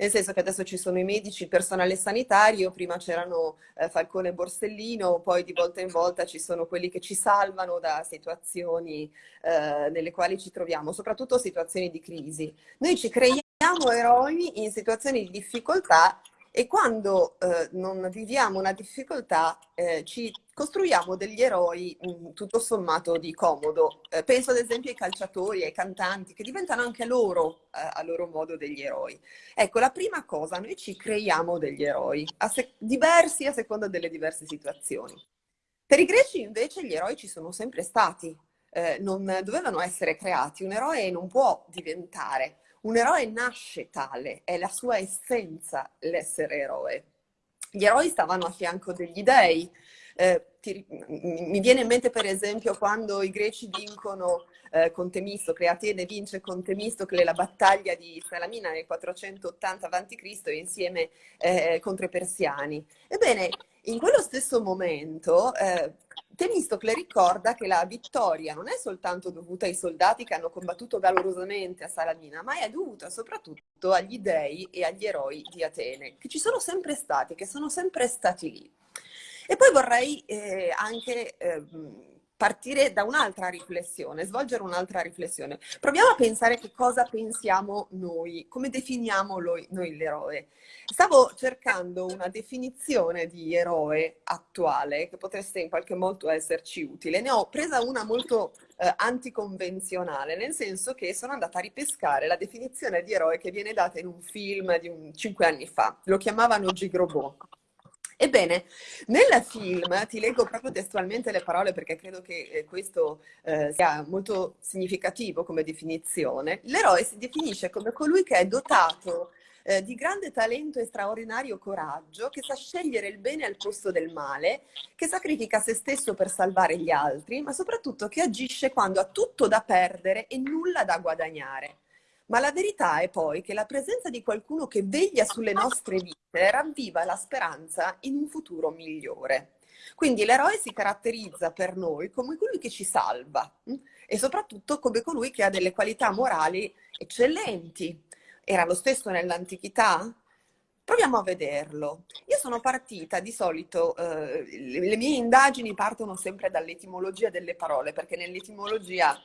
Nel senso che adesso ci sono i medici, il personale sanitario, prima c'erano eh, Falcone e Borsellino, poi di volta in volta ci sono quelli che ci salvano da situazioni eh, nelle quali ci troviamo, soprattutto situazioni di crisi. Noi ci creiamo eroi in situazioni di difficoltà e quando eh, non viviamo una difficoltà eh, ci costruiamo degli eroi mh, mm, tutto sommato di comodo. Eh, penso ad esempio ai calciatori, ai cantanti, che diventano anche loro, eh, a loro modo, degli eroi. Ecco, la prima cosa, noi ci creiamo degli eroi, a diversi a seconda delle diverse situazioni. Per i greci invece gli eroi ci sono sempre stati, eh, non dovevano essere creati, un eroe non può diventare. Un eroe nasce tale, è la sua essenza l'essere eroe. Gli eroi stavano a fianco degli dei. Eh, ti, mi viene in mente per esempio quando i greci vincono eh, con Temistocle, Atene vince con Temistocle la battaglia di Salamina nel 480 a.C. insieme eh, contro i persiani. Ebbene, in quello stesso momento eh, Temistocle ricorda che la vittoria non è soltanto dovuta ai soldati che hanno combattuto valorosamente a Salamina, ma è dovuta soprattutto agli dei e agli eroi di Atene, che ci sono sempre stati, che sono sempre stati lì. E poi vorrei eh, anche eh, partire da un'altra riflessione, svolgere un'altra riflessione. Proviamo a pensare che cosa pensiamo noi, come definiamo noi, noi l'eroe. Stavo cercando una definizione di eroe attuale che potesse in qualche modo esserci utile. Ne ho presa una molto eh, anticonvenzionale, nel senso che sono andata a ripescare la definizione di eroe che viene data in un film di un, cinque anni fa. Lo chiamavano Gigrobot. Ebbene, nel film, ti leggo proprio testualmente le parole perché credo che eh, questo eh, sia molto significativo come definizione, l'eroe si definisce come colui che è dotato eh, di grande talento e straordinario coraggio, che sa scegliere il bene al posto del male, che sacrifica se stesso per salvare gli altri, ma soprattutto che agisce quando ha tutto da perdere e nulla da guadagnare. Ma la verità è poi che la presenza di qualcuno che veglia sulle nostre vite ravviva la speranza in un futuro migliore. Quindi l'eroe si caratterizza per noi come colui che ci salva hm? e soprattutto come colui che ha delle qualità morali eccellenti. Era lo stesso nell'antichità? Proviamo a vederlo. Io sono partita, di solito eh, le mie indagini partono sempre dall'etimologia delle parole, perché nell'etimologia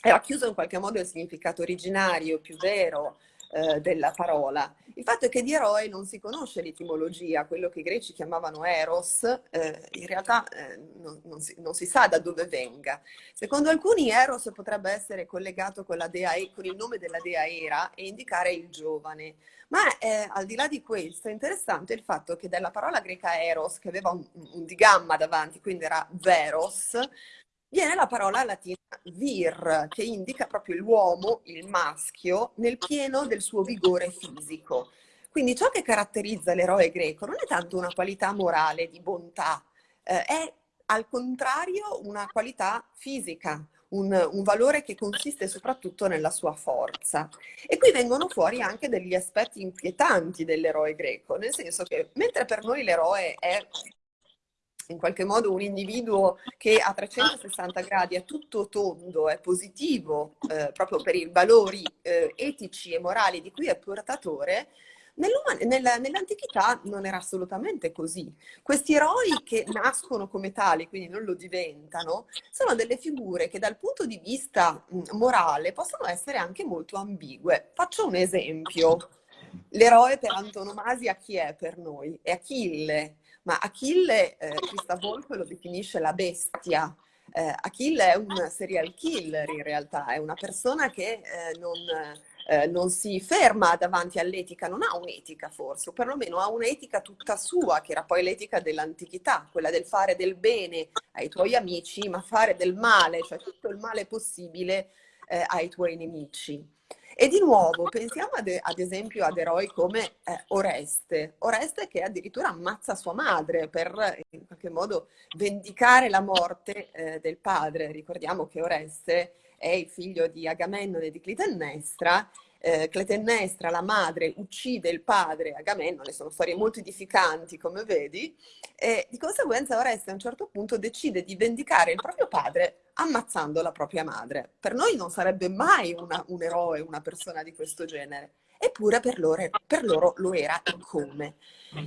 è racchiuso in qualche modo il significato originario, più vero, eh, della parola. Il fatto è che di eroe non si conosce l'etimologia, quello che i greci chiamavano eros, eh, in realtà eh, non, non, si, non, si, sa da dove venga. Secondo alcuni eros potrebbe essere collegato con, dea, con il nome della dea Era e indicare il giovane. Ma eh, al di là di questo è interessante il fatto che dalla parola greca eros, che aveva un, un digamma davanti, quindi era veros, viene la parola latina vir, che indica proprio l'uomo, il maschio, nel pieno del suo vigore fisico. Quindi ciò che caratterizza l'eroe greco non è tanto una qualità morale di bontà, eh, è al contrario una qualità fisica, un, un, valore che consiste soprattutto nella sua forza. E qui vengono fuori anche degli aspetti inquietanti dell'eroe greco, nel senso che mentre per noi l'eroe è in qualche modo un individuo che a 360 gradi è tutto tondo, è positivo eh, proprio per i valori eh, etici e morali di cui è portatore, Nell'antichità non era assolutamente così. Questi eroi che nascono come tali, quindi non lo diventano, sono delle figure che dal punto di vista morale possono essere anche molto ambigue. Faccio un esempio. L'eroe per antonomasia chi è per noi? È Achille ma Achille, eh, Crista Volpe lo definisce la bestia. Eh, Achille è un serial killer in realtà, è una persona che eh, non, eh, non, si ferma davanti all'etica, non ha un'etica forse, o perlomeno ha un'etica tutta sua, che era poi l'etica dell'antichità, quella del fare del bene ai tuoi amici, ma fare del male, cioè tutto il male possibile eh, ai tuoi nemici. E di nuovo pensiamo ad, ad esempio ad eroi come eh, Oreste, Oreste che addirittura ammazza sua madre per in qualche modo vendicare la morte eh, del padre. Ricordiamo che Oreste è il figlio di Agamennone e di Clitennestra eh, Clitennestra, la madre, uccide il padre Agamennone, sono storie molto edificanti come vedi, e di conseguenza Oreste a un certo punto decide di vendicare il proprio padre ammazzando la propria madre. Per noi non sarebbe mai una, un eroe, una persona di questo genere, eppure per loro, per loro lo era e come.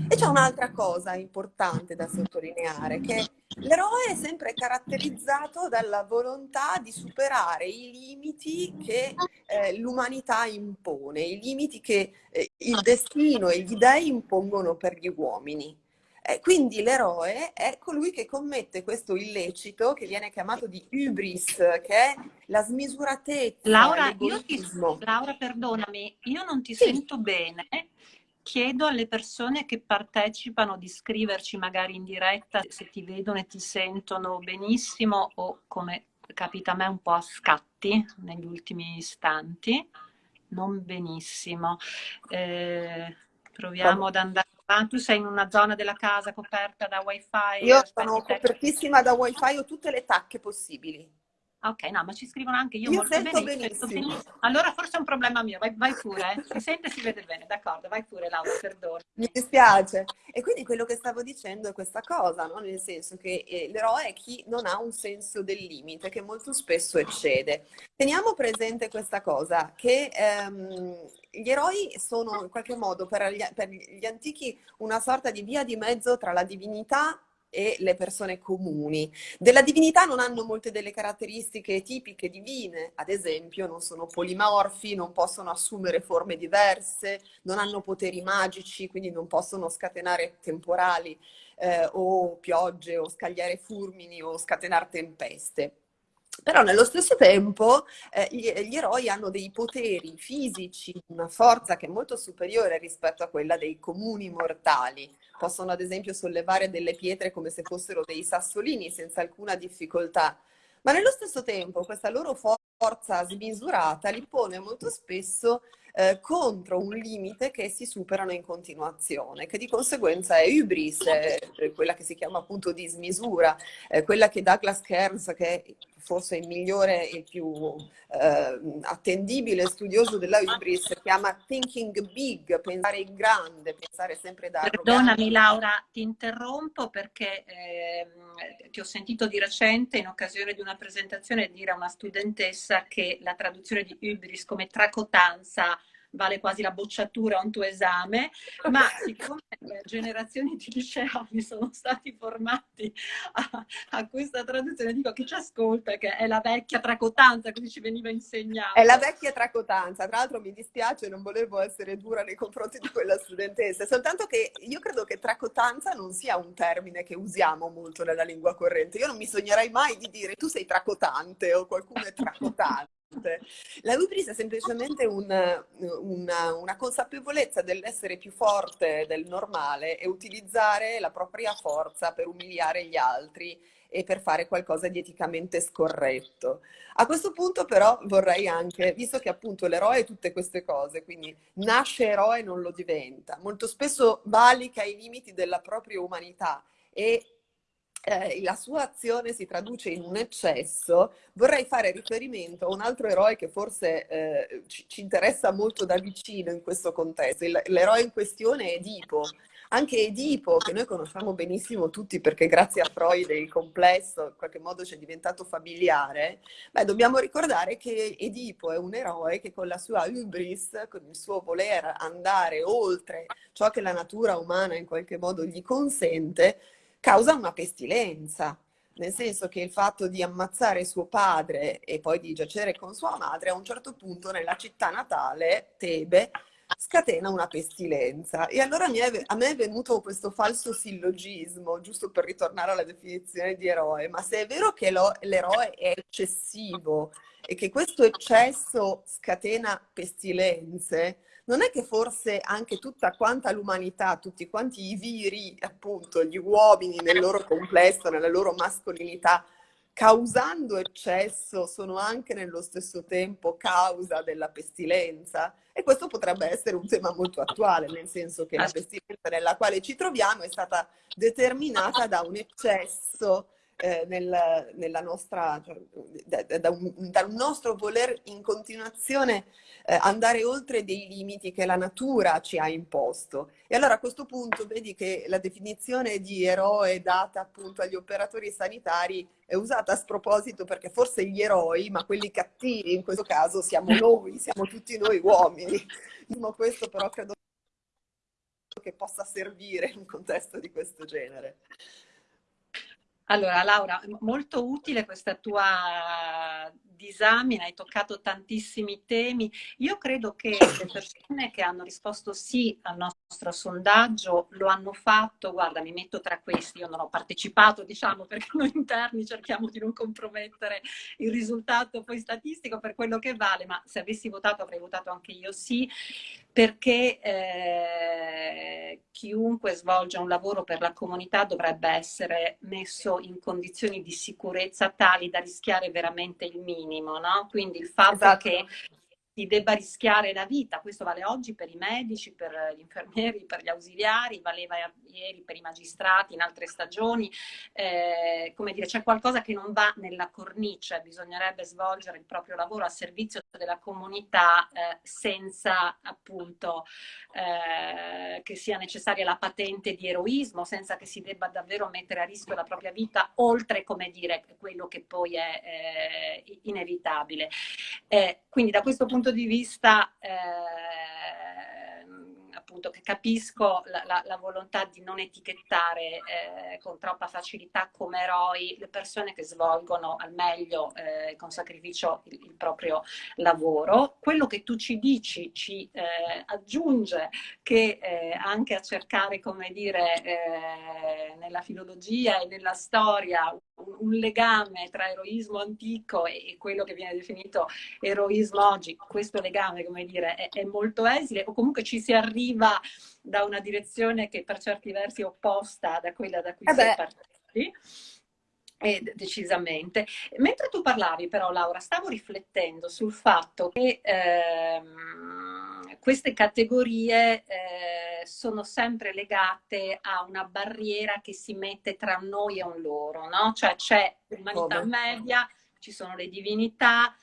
E c'è un'altra cosa importante da sottolineare, che l'eroe è sempre caratterizzato dalla volontà di superare i limiti che eh, l'umanità impone, i limiti che eh, il destino e gli dei impongono per gli uomini. Eh, quindi l'eroe è colui che commette questo illecito che viene chiamato di hubris, che è la smisuratezza, Laura, io ti, Laura perdonami, io non ti sì. sento bene. Chiedo alle persone che partecipano di scriverci magari in diretta se ti vedono e ti sentono benissimo o come capita a me un po' a scatti negli ultimi istanti. Non benissimo. Eh, proviamo ad andare Ah, tu sei in una zona della casa coperta da wifi? Io sono copertissima da wifi, ho tutte le tacche possibili. Ok, no, ma ci scrivono anche io, io molto sento benissimo. benissimo. Allora forse è un problema mio, vai, vai pure, eh. si sente e si vede bene, d'accordo, vai pure Laura, perdono. Mi dispiace. E quindi quello che stavo dicendo è questa cosa, no? nel senso che eh, l'eroe è chi non ha un senso del limite, che molto spesso eccede. Teniamo presente questa cosa, che ehm, gli eroi sono in qualche modo per gli, per gli antichi una sorta di via di mezzo tra la divinità e le persone comuni. Della divinità non hanno molte delle caratteristiche tipiche divine, ad esempio non sono polimorfi, non possono assumere forme diverse, non hanno poteri magici, quindi non possono scatenare temporali eh, o piogge o scagliare fulmini o scatenare tempeste. Però nello stesso tempo eh, gli, gli, eroi hanno dei poteri fisici, una forza che è molto superiore rispetto a quella dei comuni mortali. Possono ad esempio sollevare delle pietre come se fossero dei sassolini senza alcuna difficoltà. Ma nello stesso tempo questa loro forza smisurata li pone molto spesso eh, contro un limite che si superano in continuazione, che di conseguenza è hubris, è quella che si chiama appunto dismisura, eh, quella che Douglas Kearns, che forse il migliore e più eh, attendibile studioso della hubris, chiama thinking big, pensare in grande, pensare sempre da Perdonami Laura, ti interrompo perché ehm, ti ho sentito di recente in occasione di una presentazione dire a una studentessa che la traduzione di hubris come tracotanza vale quasi la bocciatura a un tuo esame, ma siccome generazioni di liceali sono stati formati a, a questa traduzione, dico che ci ascolta, che è la vecchia tracotanza, così ci veniva insegnato. È la vecchia tracotanza, tra l'altro mi dispiace, non volevo essere dura nei confronti di quella studentessa, soltanto che io credo che tracotanza non sia un termine che usiamo molto nella lingua corrente, io non mi sognerei mai di dire tu sei tracotante o qualcuno è tracotante. La hubris è semplicemente un, una, una, consapevolezza dell'essere più forte del normale e utilizzare la propria forza per umiliare gli altri e per fare qualcosa di eticamente scorretto. A questo punto però vorrei anche, visto che appunto l'eroe è tutte queste cose, quindi nasce eroe e non lo diventa, molto spesso valica i limiti della propria umanità e eh, la sua azione si traduce in un eccesso, vorrei fare riferimento a un altro eroe che forse eh, ci, ci, interessa molto da vicino in questo contesto. l'eroe in questione è Edipo. Anche Edipo, che noi conosciamo benissimo tutti perché grazie a Freud il complesso in qualche modo ci è diventato familiare, beh, dobbiamo ricordare che Edipo è un eroe che con la sua hubris, con il suo voler andare oltre ciò che la natura umana in qualche modo gli consente, causa una pestilenza, nel senso che il fatto di ammazzare suo padre e poi di giacere con sua madre a un certo punto nella città natale, Tebe, scatena una pestilenza. E allora a me è venuto questo falso sillogismo, giusto per ritornare alla definizione di eroe, ma se è vero che l'eroe è eccessivo e che questo eccesso scatena pestilenze, non è che forse anche tutta quanta l'umanità, tutti quanti i viri, appunto, gli uomini nel loro complesso, nella loro mascolinità, causando eccesso, sono anche nello stesso tempo causa della pestilenza? E questo potrebbe essere un tema molto attuale, nel senso che la pestilenza nella quale ci troviamo è stata determinata da un eccesso eh, nel, nella nostra, cioè, da, da, un, da, un, nostro voler in continuazione eh, andare oltre dei limiti che la natura ci ha imposto. E allora a questo punto vedi che la definizione di eroe data appunto agli operatori sanitari è usata a sproposito perché forse gli eroi, ma quelli cattivi in questo caso siamo noi, siamo tutti noi uomini. Questo però credo che possa servire in un contesto di questo genere. Allora, Laura, molto utile questa tua disamina, hai toccato tantissimi temi. Io credo che le persone che hanno risposto sì al nostro sondaggio lo hanno fatto, guarda, mi metto tra questi, io non ho partecipato, diciamo, perché noi interni cerchiamo di non compromettere il risultato poi statistico per quello che vale, ma se avessi votato avrei votato anche io sì, perché eh, chiunque svolge un lavoro per la comunità dovrebbe essere messo in condizioni di sicurezza tali da rischiare veramente il minimo, no? Quindi il fatto esatto. che si debba rischiare la vita. Questo vale oggi per i medici, per gli infermieri, per gli ausiliari, valeva ieri per i magistrati in altre stagioni. Eh, come dire, c'è qualcosa che non va nella cornice, bisognerebbe svolgere il proprio lavoro a servizio della comunità eh, senza appunto eh, che sia necessaria la patente di eroismo, senza che si debba davvero mettere a rischio la propria vita, oltre, come dire, quello che poi è eh, inevitabile. Eh, quindi da questo punto punto di vista eh, appunto che capisco la, la, la, volontà di non etichettare eh, con troppa facilità come eroi le persone che svolgono al meglio eh, con sacrificio il, il, proprio lavoro. Quello che tu ci dici ci eh, aggiunge che eh, anche a cercare, come dire, eh, nella filologia e nella storia un legame tra eroismo antico e quello che viene definito eroismo oggi, questo legame, come dire, è, è molto esile, o comunque ci si arriva da una direzione che per certi versi è opposta da quella da cui eh si è partiti. Eh, decisamente. Mentre tu parlavi però Laura, stavo riflettendo sul fatto che ehm, queste categorie eh, sono sempre legate a una barriera che si mette tra noi e un loro, no? Cioè c'è l'umanità media, ci sono le divinità,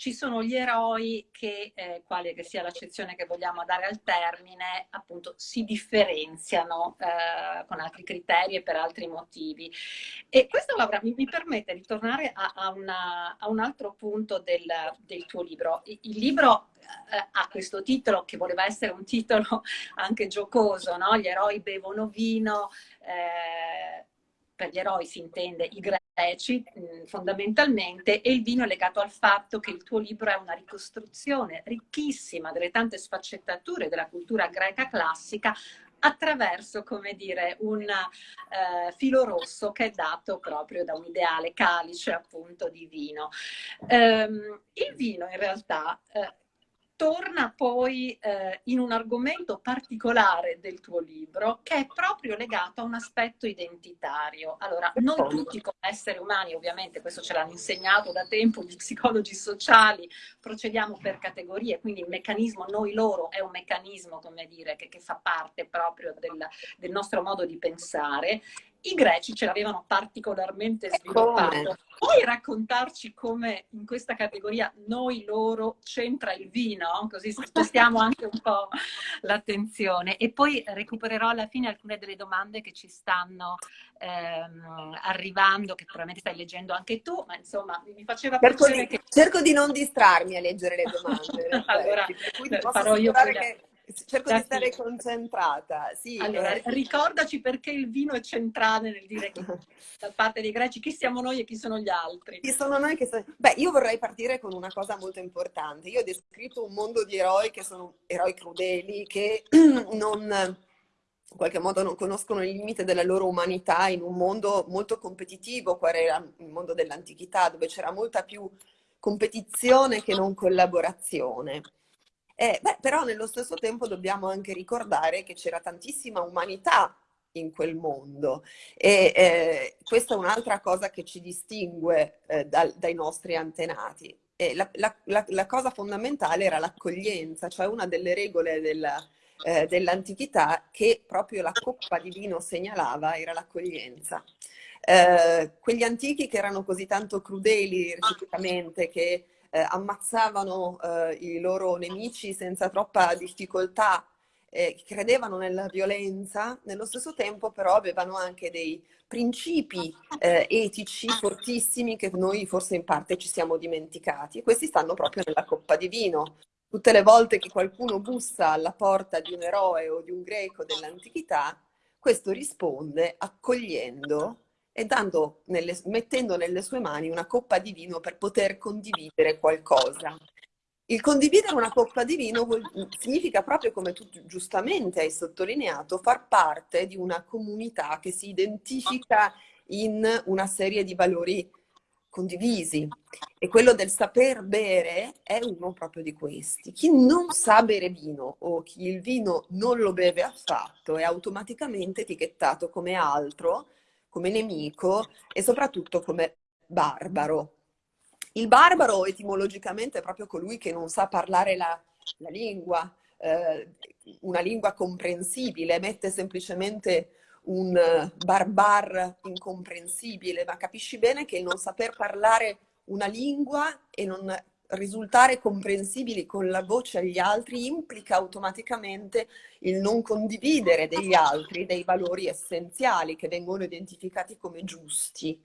ci sono gli eroi che, eh, quale che sia l'accezione che vogliamo dare al termine, appunto si differenziano eh, con altri criteri e per altri motivi. E questo Laura mi, mi permette di tornare a, a, una, a, un altro punto del, del tuo libro. Il, il libro eh, ha questo titolo che voleva essere un titolo anche giocoso, no? Gli eroi bevono vino, eh, per gli eroi si intende i greci mm, fondamentalmente e il vino è legato al fatto che il tuo libro è una ricostruzione ricchissima delle tante sfaccettature della cultura greca classica attraverso, come dire, un eh, filo rosso che è dato proprio da un ideale calice appunto di vino. Um, il vino in realtà eh, torna poi eh, in un argomento particolare del tuo libro che è proprio legato a un aspetto identitario. Allora, non tutti come esseri umani, ovviamente questo ce l'hanno insegnato da tempo gli psicologi sociali, procediamo per categorie, quindi il meccanismo noi-loro è un meccanismo, come dire, che, che fa parte proprio del, del nostro modo di pensare i greci ce l'avevano particolarmente sviluppato. Puoi raccontarci come in questa categoria noi loro c'entra il vino? Così spostiamo anche un po' l'attenzione. E poi recupererò alla fine alcune delle domande che ci stanno ehm, arrivando, che probabilmente stai leggendo anche tu, ma insomma mi faceva cerco piacere di, che... Cerco di non distrarmi a leggere le domande. allora, farò io quella... che cerco di stare concentrata. Sì, allora, eh. ricordaci perché il vino è centrale nel dire che da parte dei greci chi siamo noi e chi sono gli altri. Chi sono noi che sono... Beh, io vorrei partire con una cosa molto importante. Io ho descritto un mondo di eroi che sono eroi crudeli, che non in qualche modo non conoscono il limite della loro umanità in un mondo molto competitivo, qual era il mondo dell'antichità, dove c'era molta più competizione che non collaborazione. Eh, beh, però nello stesso tempo dobbiamo anche ricordare che c'era tantissima umanità in quel mondo e eh, questa è un'altra cosa che ci distingue eh, dal, dai nostri antenati. La, la, la, la, cosa fondamentale era l'accoglienza, cioè una delle regole della, eh, dell'antichità che proprio la coppa di vino segnalava era l'accoglienza. Eh, quegli antichi che erano così tanto crudeli reciprocamente che eh, ammazzavano eh, i loro nemici senza troppa difficoltà, eh, credevano nella violenza, nello stesso tempo però avevano anche dei principi eh, etici fortissimi che noi forse in parte ci siamo dimenticati e questi stanno proprio nella coppa di vino. Tutte le volte che qualcuno bussa alla porta di un eroe o di un greco dell'antichità, questo risponde accogliendo e dando nelle, mettendo nelle sue mani una coppa di vino per poter condividere qualcosa. Il condividere una coppa di vino vuol, significa proprio, come tu giustamente hai sottolineato, far parte di una comunità che si identifica in una serie di valori condivisi e quello del saper bere è uno proprio di questi. Chi non sa bere vino o chi il vino non lo beve affatto è automaticamente etichettato come altro come nemico e soprattutto come barbaro. Il barbaro etimologicamente è proprio colui che non sa parlare la, la lingua, eh, una lingua comprensibile, mette semplicemente un barbar incomprensibile, ma capisci bene che il non saper parlare una lingua e non risultare comprensibili con la voce agli altri implica automaticamente il non condividere degli altri dei valori essenziali che vengono identificati come giusti.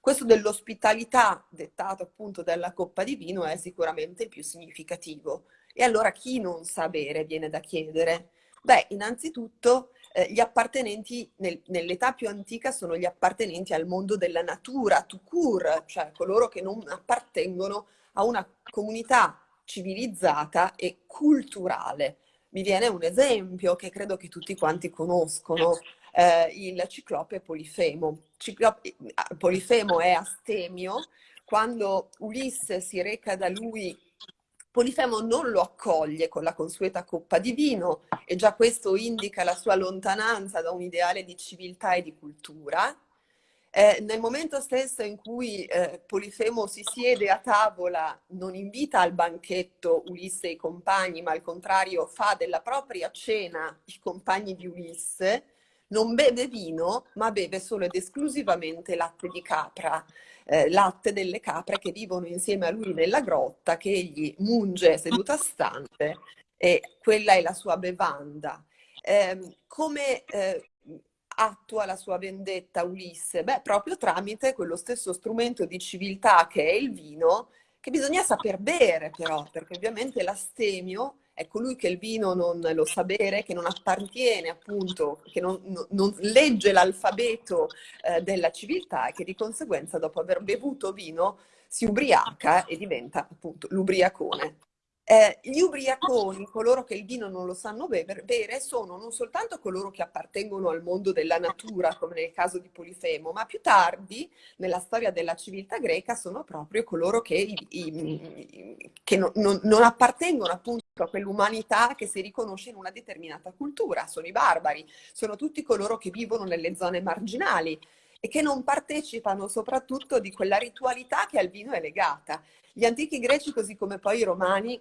Questo dell'ospitalità, dettato appunto dalla coppa di vino, è sicuramente il più significativo. E allora chi non sa bere viene da chiedere? Beh, innanzitutto eh, gli appartenenti nel, nell'età più antica sono gli appartenenti al mondo della natura, tukur, cioè coloro che non appartengono a una comunità civilizzata e culturale. Mi viene un esempio che credo che tutti quanti conoscono, eh, il ciclope Polifemo. Ciclope, Polifemo è astemio, quando Ulisse si reca da lui Polifemo non lo accoglie con la consueta coppa di vino e già questo indica la sua lontananza da un ideale di civiltà e di cultura eh, nel momento stesso in cui eh, Polifemo si siede a tavola, non invita al banchetto Ulisse e i compagni, ma al contrario fa della propria cena i compagni di Ulisse, non beve vino, ma beve solo ed esclusivamente latte di capra, eh, latte delle capre che vivono insieme a lui nella grotta, che egli munge seduta stante e quella è la sua bevanda. Eh, come eh, attua la sua vendetta Ulisse? Beh, proprio tramite quello stesso strumento di civiltà che è il vino, che bisogna saper bere però, perché ovviamente l'astemio è colui che il vino non lo sa bere, che non appartiene appunto, che non, non legge l'alfabeto eh, della civiltà e che di conseguenza dopo aver bevuto vino si ubriaca e diventa appunto l'ubriacone. Eh, gli ubriaconi, coloro che il vino non lo sanno bere, sono non soltanto coloro che appartengono al mondo della natura, come nel caso di Polifemo, ma più tardi, nella storia della civiltà greca, sono proprio coloro che, i, i, che non, non, non appartengono appunto a quell'umanità che si riconosce in una determinata cultura. Sono i barbari, sono tutti coloro che vivono nelle zone marginali e che non partecipano soprattutto di quella ritualità che al vino è legata. Gli antichi greci, così come poi i romani,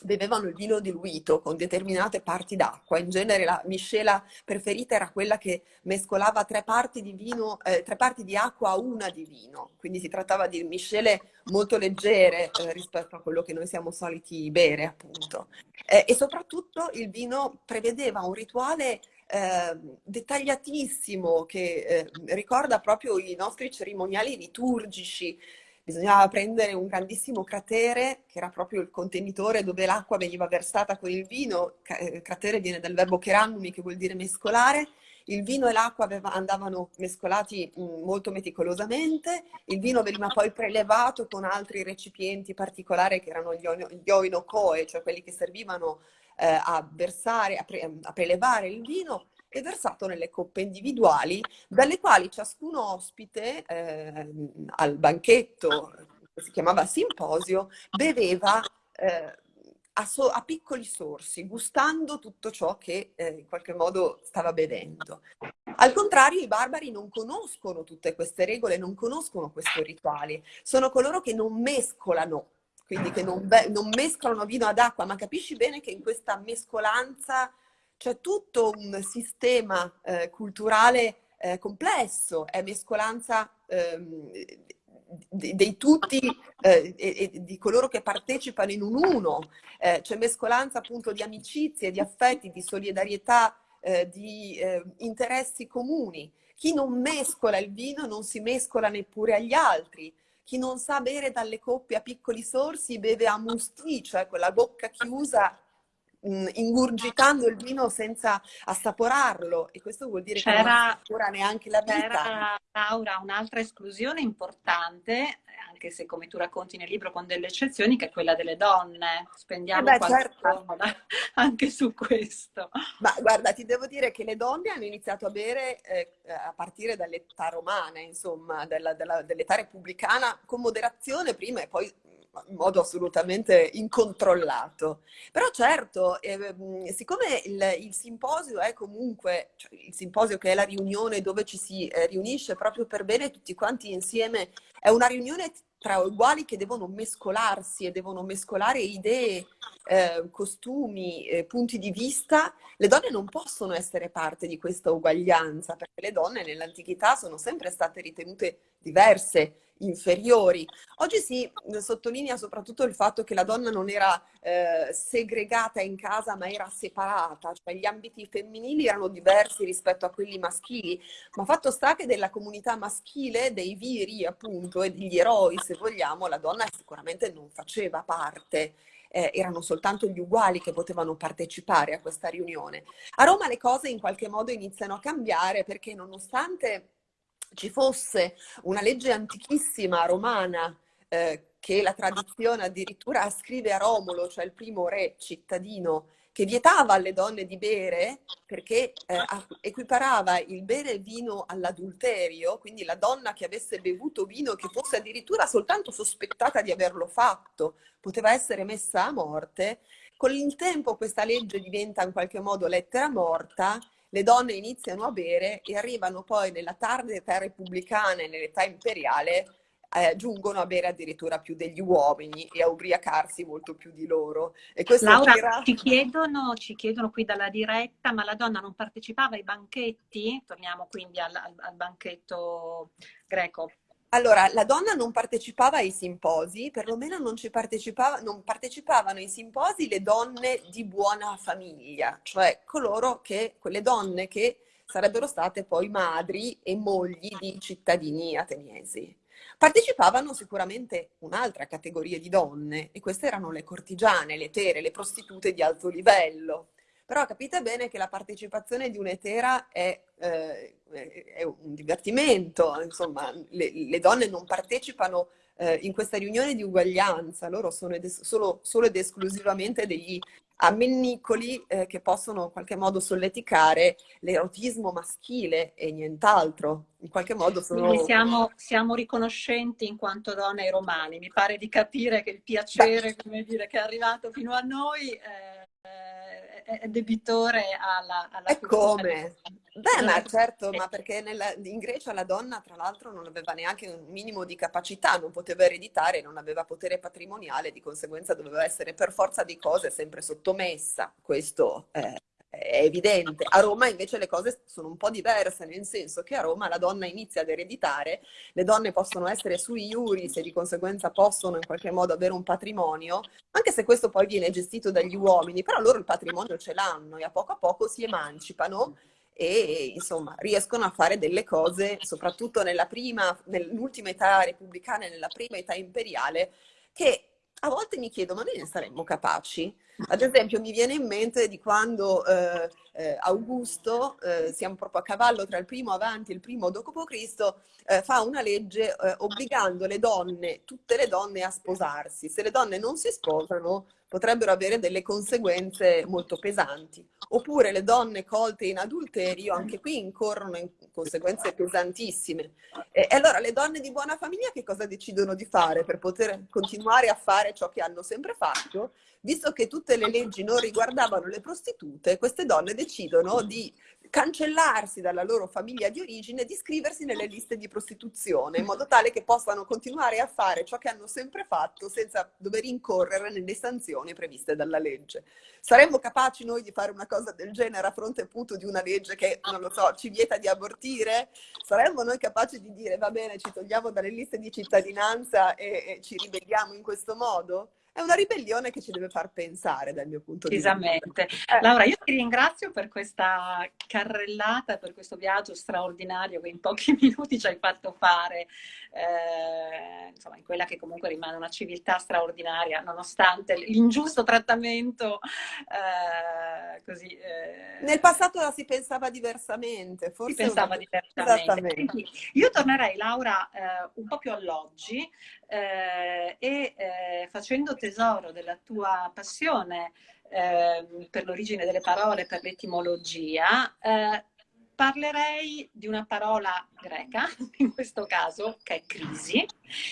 bevevano il vino diluito con determinate parti d'acqua. In genere la miscela preferita era quella che mescolava tre parti di, vino, eh, tre parti di acqua a una di vino. Quindi si trattava di miscele molto leggere eh, rispetto a quello che noi siamo soliti bere, appunto. Eh, e soprattutto il vino prevedeva un rituale eh, dettagliatissimo che eh, ricorda proprio i nostri cerimoniali liturgici, bisognava prendere un grandissimo cratere, che era proprio il contenitore dove l'acqua veniva versata con il vino, eh, cratere viene dal verbo kerannumi, che vuol dire mescolare, il vino e l'acqua andavano mescolati mm, molto meticolosamente, il vino veniva poi prelevato con altri recipienti particolari che erano gli oinocoe, cioè quelli che servivano eh, a versare, a, pre a prelevare il vino e versato nelle coppe individuali, dalle quali ciascun ospite eh, al banchetto, che si chiamava simposio, beveva eh, a, so a, piccoli sorsi, gustando tutto ciò che eh, in qualche modo stava bevendo. Al contrario, i barbari non conoscono tutte queste regole, non conoscono questi rituali, sono coloro che non mescolano quindi che non, non, mescolano vino ad acqua, ma capisci bene che in questa mescolanza c'è tutto un sistema eh, culturale eh, complesso, è mescolanza ehm, dei tutti eh, e, e, di coloro che partecipano in un uno, eh, c'è mescolanza appunto di amicizie, di affetti, di solidarietà, eh, di eh, interessi comuni. Chi non mescola il vino non si mescola neppure agli altri. Chi non sa bere dalle coppe a piccoli sorsi beve a musti, cioè con la bocca chiusa mh, ingurgitando il vino senza assaporarlo e questo vuol dire che non assapora neanche la vita. C'era, Laura, un'altra esclusione importante, anche se come tu racconti nel libro con delle eccezioni, che è quella delle donne. Spendiamo eh beh, certo. anche su questo. Ma guarda, ti devo dire che le donne hanno iniziato a bere eh, a partire dall'età romana, insomma, dell'età repubblicana, con moderazione prima e poi in modo assolutamente incontrollato. Però certo, eh, siccome il, il, simposio è comunque, cioè il simposio che è la riunione dove ci si eh, riunisce proprio per bene tutti quanti insieme, è una riunione tra uguali che devono mescolarsi e devono mescolare idee, eh, costumi, eh, punti di vista, le donne non possono essere parte di questa uguaglianza, perché le donne nell'antichità sono sempre state ritenute diverse, inferiori. Oggi si sottolinea soprattutto il fatto che la donna non era eh, segregata in casa ma era separata, cioè gli ambiti femminili erano diversi rispetto a quelli maschili, ma fatto sta che della comunità maschile, dei viri appunto e degli eroi se vogliamo, la donna sicuramente non faceva parte. Eh, erano soltanto gli uguali che potevano partecipare a questa riunione. A Roma le cose in qualche modo iniziano a cambiare perché nonostante ci fosse una legge antichissima romana eh, che la tradizione addirittura ascrive a Romolo, cioè il primo re cittadino, che vietava alle donne di bere perché eh, equiparava il bere vino all'adulterio, quindi la donna che avesse bevuto vino, che fosse addirittura soltanto sospettata di averlo fatto, poteva essere messa a morte. Con il tempo questa legge diventa in qualche modo lettera morta le donne iniziano a bere e arrivano poi nella tarda età repubblicana e nell'età imperiale eh, giungono a bere addirittura più degli uomini e a ubriacarsi molto più di loro. E Laura, tira... ci, chiedono, ci chiedono qui dalla diretta, ma la donna non partecipava ai banchetti? Torniamo quindi al, al, al banchetto greco. Allora, la donna non partecipava ai simposi, perlomeno non, partecipava, non, partecipavano ai simposi le donne di buona famiglia, cioè coloro che, quelle donne che sarebbero state poi madri e mogli di cittadini ateniesi. Partecipavano sicuramente un'altra categoria di donne e queste erano le cortigiane, le tere, le prostitute di alto livello. Però capite bene che la partecipazione di un'etera è, eh, è un divertimento, insomma, le, le donne non partecipano eh, in questa riunione di uguaglianza, loro sono ed solo, solo, ed esclusivamente degli ammennicoli eh, che possono in qualche modo solleticare l'erotismo maschile e nient'altro. In qualche modo sono... Siamo, siamo riconoscenti in quanto donne ai romani. Mi pare di capire che il piacere, come dire, che è arrivato fino a noi... Eh è debitore alla, alla E come? Beh, ma certo, ma perché nella, in Grecia la donna, tra l'altro, non aveva neanche un minimo di capacità, non poteva ereditare, non aveva potere patrimoniale, di conseguenza doveva essere per forza di cose sempre sottomessa. Questo è, è evidente. A Roma invece le cose sono un po' diverse, nel senso che a Roma la donna inizia ad ereditare, le donne possono essere sui iuris e di conseguenza possono in qualche modo avere un patrimonio, anche se questo poi viene gestito dagli uomini, però loro il patrimonio ce l'hanno e a poco a poco si emancipano e insomma riescono a fare delle cose, soprattutto nella prima, nell'ultima età repubblicana e nella prima età imperiale, che a volte mi chiedo, ma noi ne saremmo capaci? Ad esempio mi viene in mente di quando eh, eh, Augusto, eh, siamo proprio a cavallo tra il primo avanti e il primo dopo Cristo, eh, fa una legge eh, obbligando le donne, tutte le donne a sposarsi. Se le donne non si sposano potrebbero avere delle conseguenze molto pesanti. Oppure le donne colte in adulterio, anche qui incorrono in conseguenze pesantissime. E allora le donne di buona famiglia che cosa decidono di fare per poter continuare a fare ciò che hanno sempre fatto? Visto che tutte le leggi non riguardavano le prostitute, queste donne decidono di cancellarsi dalla loro famiglia di origine e di iscriversi nelle liste di prostituzione, in modo tale che possano continuare a fare ciò che hanno sempre fatto senza dover incorrere nelle sanzioni previste dalla legge. Saremmo capaci noi di fare una cosa del genere a fronte appunto di una legge che, non lo so, ci vieta di abortire? Saremmo noi capaci di dire va bene, ci togliamo dalle liste di cittadinanza e, e ci ribelliamo in questo modo? È una ribellione che ci deve far pensare dal mio punto di vista. Esattamente. Eh. Laura, io ti ringrazio per questa carrellata, per questo viaggio straordinario che in pochi minuti ci hai fatto fare, eh, insomma, in quella che comunque rimane una civiltà straordinaria, nonostante l'ingiusto trattamento. Eh, così, eh. Nel passato la si pensava diversamente, forse. Si pensava diversamente. Quindi, io tornerei, Laura, eh, un po' più all'oggi eh, e facendo tesoro della tua passione eh, per l'origine delle parole, per l'etimologia, eh, parlerei di una parola greca, in questo caso, che è crisi,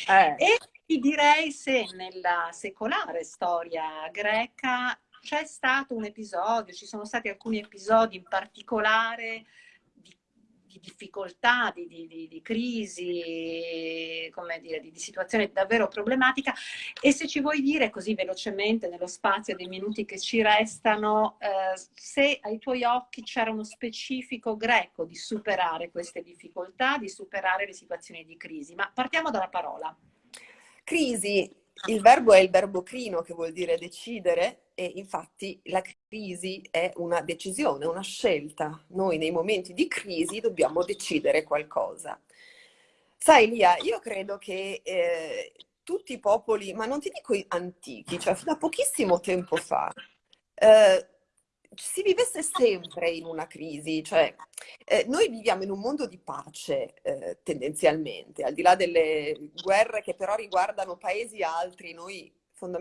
eh. e ti direi se nella secolare storia greca c'è stato un episodio, ci sono stati alcuni episodi in particolare di difficoltà, di, di, di crisi, come dire, di, di, situazione davvero problematica e se ci vuoi dire così velocemente nello spazio dei minuti che ci restano, eh, se ai tuoi occhi c'era uno specifico greco di superare queste difficoltà, di superare le situazioni di crisi. Ma partiamo dalla parola. Crisi, il verbo è il verbo crino che vuol dire decidere e infatti la crisi è una decisione, una scelta. Noi nei momenti di crisi dobbiamo decidere qualcosa. Sai Lia, io credo che eh, tutti i popoli, ma non ti dico antichi, cioè fino a pochissimo tempo fa, eh, si vivesse sempre in una crisi, cioè eh, noi viviamo in un mondo di pace eh, tendenzialmente, al di là delle guerre che però riguardano paesi altri, noi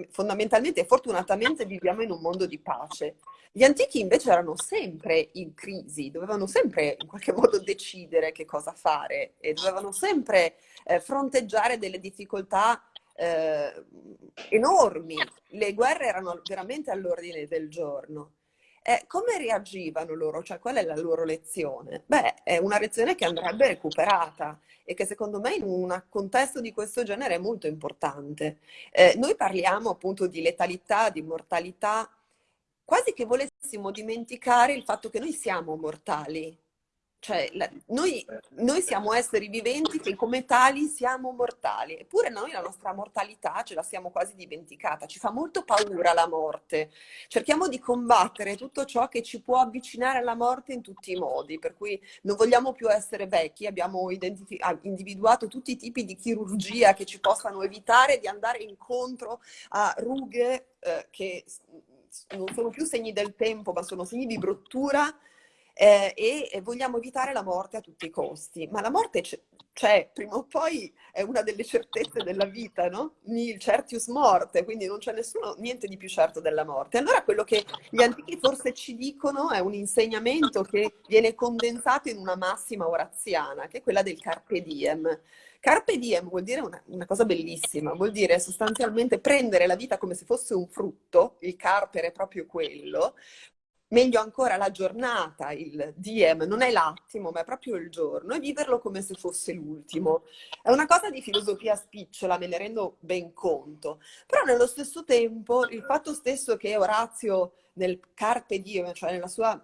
fondamentalmente e fortunatamente viviamo in un mondo di pace. Gli antichi invece erano sempre in crisi, dovevano sempre in qualche modo decidere che cosa fare e dovevano sempre eh, fronteggiare delle difficoltà eh, enormi. Le guerre erano veramente all'ordine del giorno. Eh, come reagivano loro? Cioè, qual è la loro lezione? Beh, è una lezione che andrebbe recuperata e che secondo me in un contesto di questo genere è molto importante. Eh, noi parliamo appunto di letalità, di mortalità, quasi che volessimo dimenticare il fatto che noi siamo mortali, cioè, la, noi, noi, siamo esseri viventi che come tali siamo mortali, eppure noi la nostra mortalità ce la siamo quasi dimenticata, ci fa molto paura la morte. Cerchiamo di combattere tutto ciò che ci può avvicinare alla morte in tutti i modi, per cui non vogliamo più essere vecchi, abbiamo ah, individuato tutti i tipi di chirurgia che ci possano evitare di andare incontro a rughe eh, che non sono più segni del tempo, ma sono segni di bruttura eh, e vogliamo evitare la morte a tutti i costi. Ma la morte c'è, prima o poi è una delle certezze della vita, no? Il certius morte, quindi non c'è nessuno, niente di più certo della morte. Allora quello che gli antichi forse ci dicono è un insegnamento che viene condensato in una massima oraziana, che è quella del carpe diem. Carpe diem vuol dire una, una, cosa bellissima, vuol dire sostanzialmente prendere la vita come se fosse un frutto, il carpere è proprio quello, meglio ancora la giornata, il DM, non è l'attimo, ma è proprio il giorno, e viverlo come se fosse l'ultimo. È una cosa di filosofia spicciola, me ne rendo ben conto, però nello stesso tempo il fatto stesso che Orazio nel Carpe Diem, cioè nella sua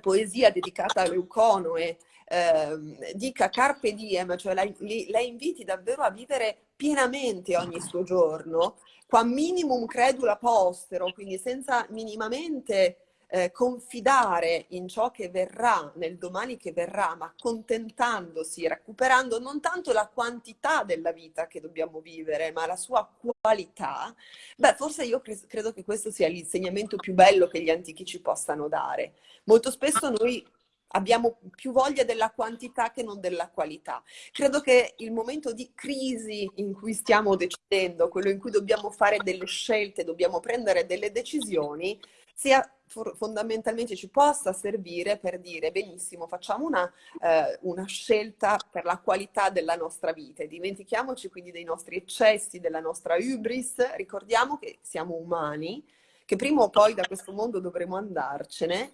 poesia dedicata a Leuconoe, eh, dica Carpe Diem, cioè la, la inviti davvero a vivere pienamente ogni suo giorno, qua minimum credula postero, quindi senza minimamente eh, confidare in ciò che verrà, nel domani che verrà, ma contentandosi, recuperando non tanto la quantità della vita che dobbiamo vivere, ma la sua qualità, beh, forse io cre credo che questo sia l'insegnamento più bello che gli antichi ci possano dare. Molto spesso noi abbiamo più voglia della quantità che non della qualità. Credo che il momento di crisi in cui stiamo decidendo, quello in cui dobbiamo fare delle scelte, dobbiamo prendere delle decisioni, sia fondamentalmente ci possa servire per dire benissimo, facciamo una, eh, una, scelta per la qualità della nostra vita e dimentichiamoci quindi dei nostri eccessi, della nostra hubris, ricordiamo che siamo umani, che prima o poi da questo mondo dovremo andarcene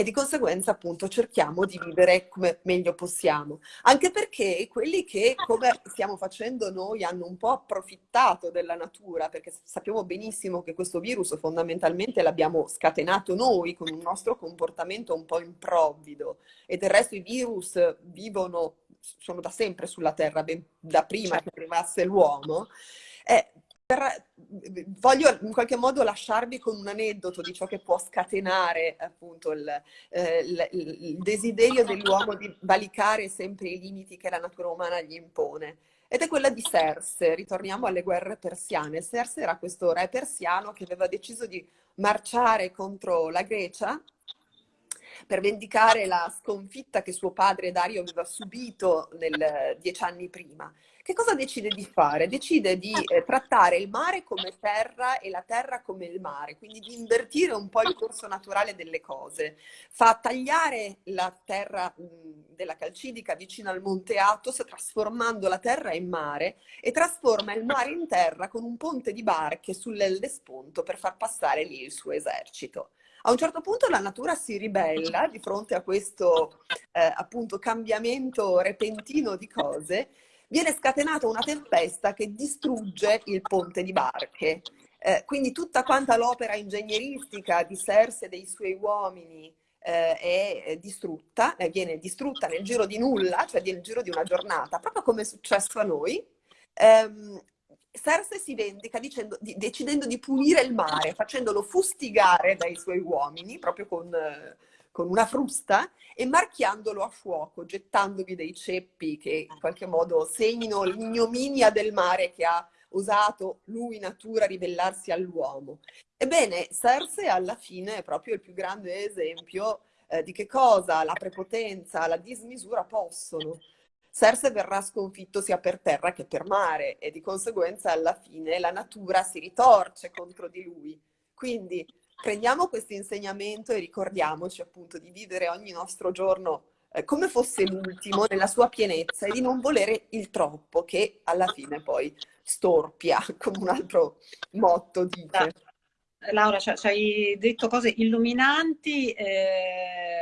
e di conseguenza appunto cerchiamo di vivere come meglio possiamo. Anche perché quelli che, come stiamo facendo noi, hanno un po' approfittato della natura, perché sappiamo benissimo che questo virus fondamentalmente l'abbiamo scatenato noi con un nostro comportamento un po' improvvido e del resto i virus vivono, sono da sempre sulla Terra, ben da prima certo. che arrivasse l'uomo. Eh, per, voglio in qualche modo lasciarvi con un aneddoto di ciò che può scatenare appunto il, eh, il, il desiderio dell'uomo di valicare sempre i limiti che la natura umana gli impone. Ed è quella di Serse, ritorniamo alle guerre persiane. Serse era questo re persiano che aveva deciso di marciare contro la Grecia per vendicare la sconfitta che suo padre Dario aveva subito nel, dieci anni prima. Che cosa decide di fare? Decide di eh, trattare il mare come terra e la terra come il mare, quindi di invertire un po' il corso naturale delle cose. Fa tagliare la terra mh, della Calcidica vicino al Monte Athos, trasformando la terra in mare e trasforma il mare in terra con un ponte di barche sull'Ellesponto per far passare lì il suo esercito. A un certo punto la natura si ribella di fronte a questo eh, appunto cambiamento repentino di cose, viene scatenata una tempesta che distrugge il ponte di barche. Eh, quindi tutta quanta l'opera ingegneristica di Serse e dei suoi uomini eh, è distrutta, eh, viene distrutta nel giro di nulla, cioè nel giro di una giornata, proprio come è successo a noi. Um, Cersei si vendica dicendo, di, decidendo di pulire il mare, facendolo fustigare dai suoi uomini, proprio con, con, una frusta, e marchiandolo a fuoco, gettandovi dei ceppi che in qualche modo segnino l'ignominia del mare che ha osato lui, natura, ribellarsi all'uomo. Ebbene, Cersei alla fine è proprio il più grande esempio eh, di che cosa la prepotenza, la dismisura possono. Serse verrà sconfitto sia per terra che per mare e di conseguenza alla fine la natura si ritorce contro di lui. Quindi prendiamo questo insegnamento e ricordiamoci appunto di vivere ogni nostro giorno eh, come fosse l'ultimo nella sua pienezza e di non volere il troppo che alla fine poi storpia, come un altro motto dice. Laura, ci hai detto cose illuminanti eh,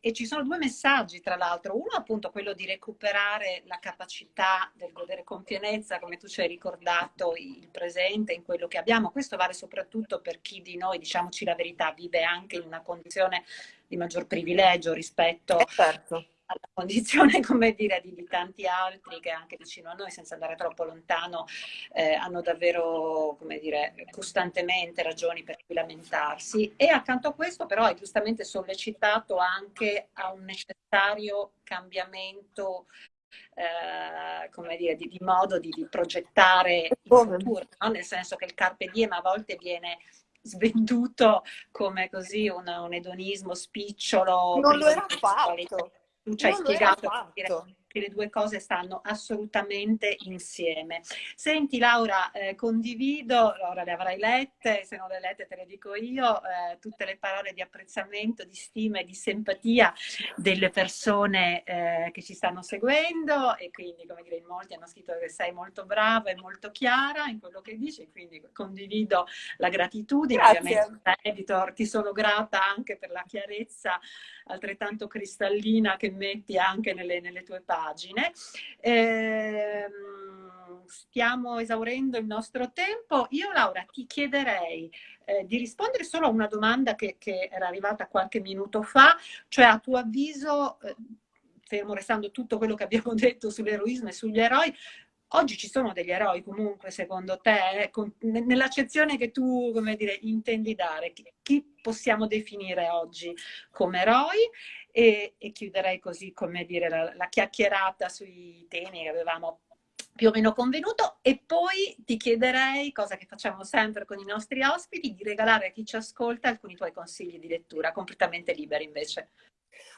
e ci sono due messaggi, tra l'altro. Uno appunto quello di recuperare la capacità del godere con pienezza, come tu ci hai ricordato, il presente in quello che abbiamo. Questo vale soprattutto per chi di noi, diciamoci la verità, vive anche in una condizione di maggior privilegio rispetto eh certo alla condizione, come dire, di, di, tanti altri che anche vicino a noi, senza andare troppo lontano, eh, hanno davvero, come dire, costantemente ragioni per cui lamentarsi. E accanto a questo però hai giustamente sollecitato anche a un necessario cambiamento eh, come dire, di, di modo di, di, progettare il futuro, no? nel senso che il carpe diem a volte viene svenduto come così un, un edonismo spicciolo. Non lo era fatto tu ci hai spiegato che le due cose stanno assolutamente insieme. Senti Laura, eh, condivido, ora le avrai lette, se non le lette te le dico io, eh, tutte le parole di apprezzamento, di stima e di simpatia delle persone eh, che ci stanno seguendo e quindi come dire in molti hanno scritto che sei molto brava e molto chiara in quello che dici, quindi condivido la gratitudine, Grazie. ovviamente editor ti sono grata anche per la chiarezza altrettanto cristallina che metti anche nelle, nelle tue pagine. Eh, stiamo esaurendo il nostro tempo. Io Laura ti chiederei eh, di rispondere solo a una domanda che, che, era arrivata qualche minuto fa, cioè a tuo avviso, eh, fermo restando tutto quello che abbiamo detto sull'eroismo e sugli eroi, Oggi ci sono degli eroi comunque, secondo te, nell'accezione che tu, come dire, intendi dare? Chi possiamo definire oggi come eroi? E, e chiuderei così, come dire, la, la chiacchierata sui temi che avevamo più o meno convenuto e poi ti chiederei, cosa che facciamo sempre con i nostri ospiti, di regalare a chi ci ascolta alcuni tuoi consigli di lettura, completamente liberi invece.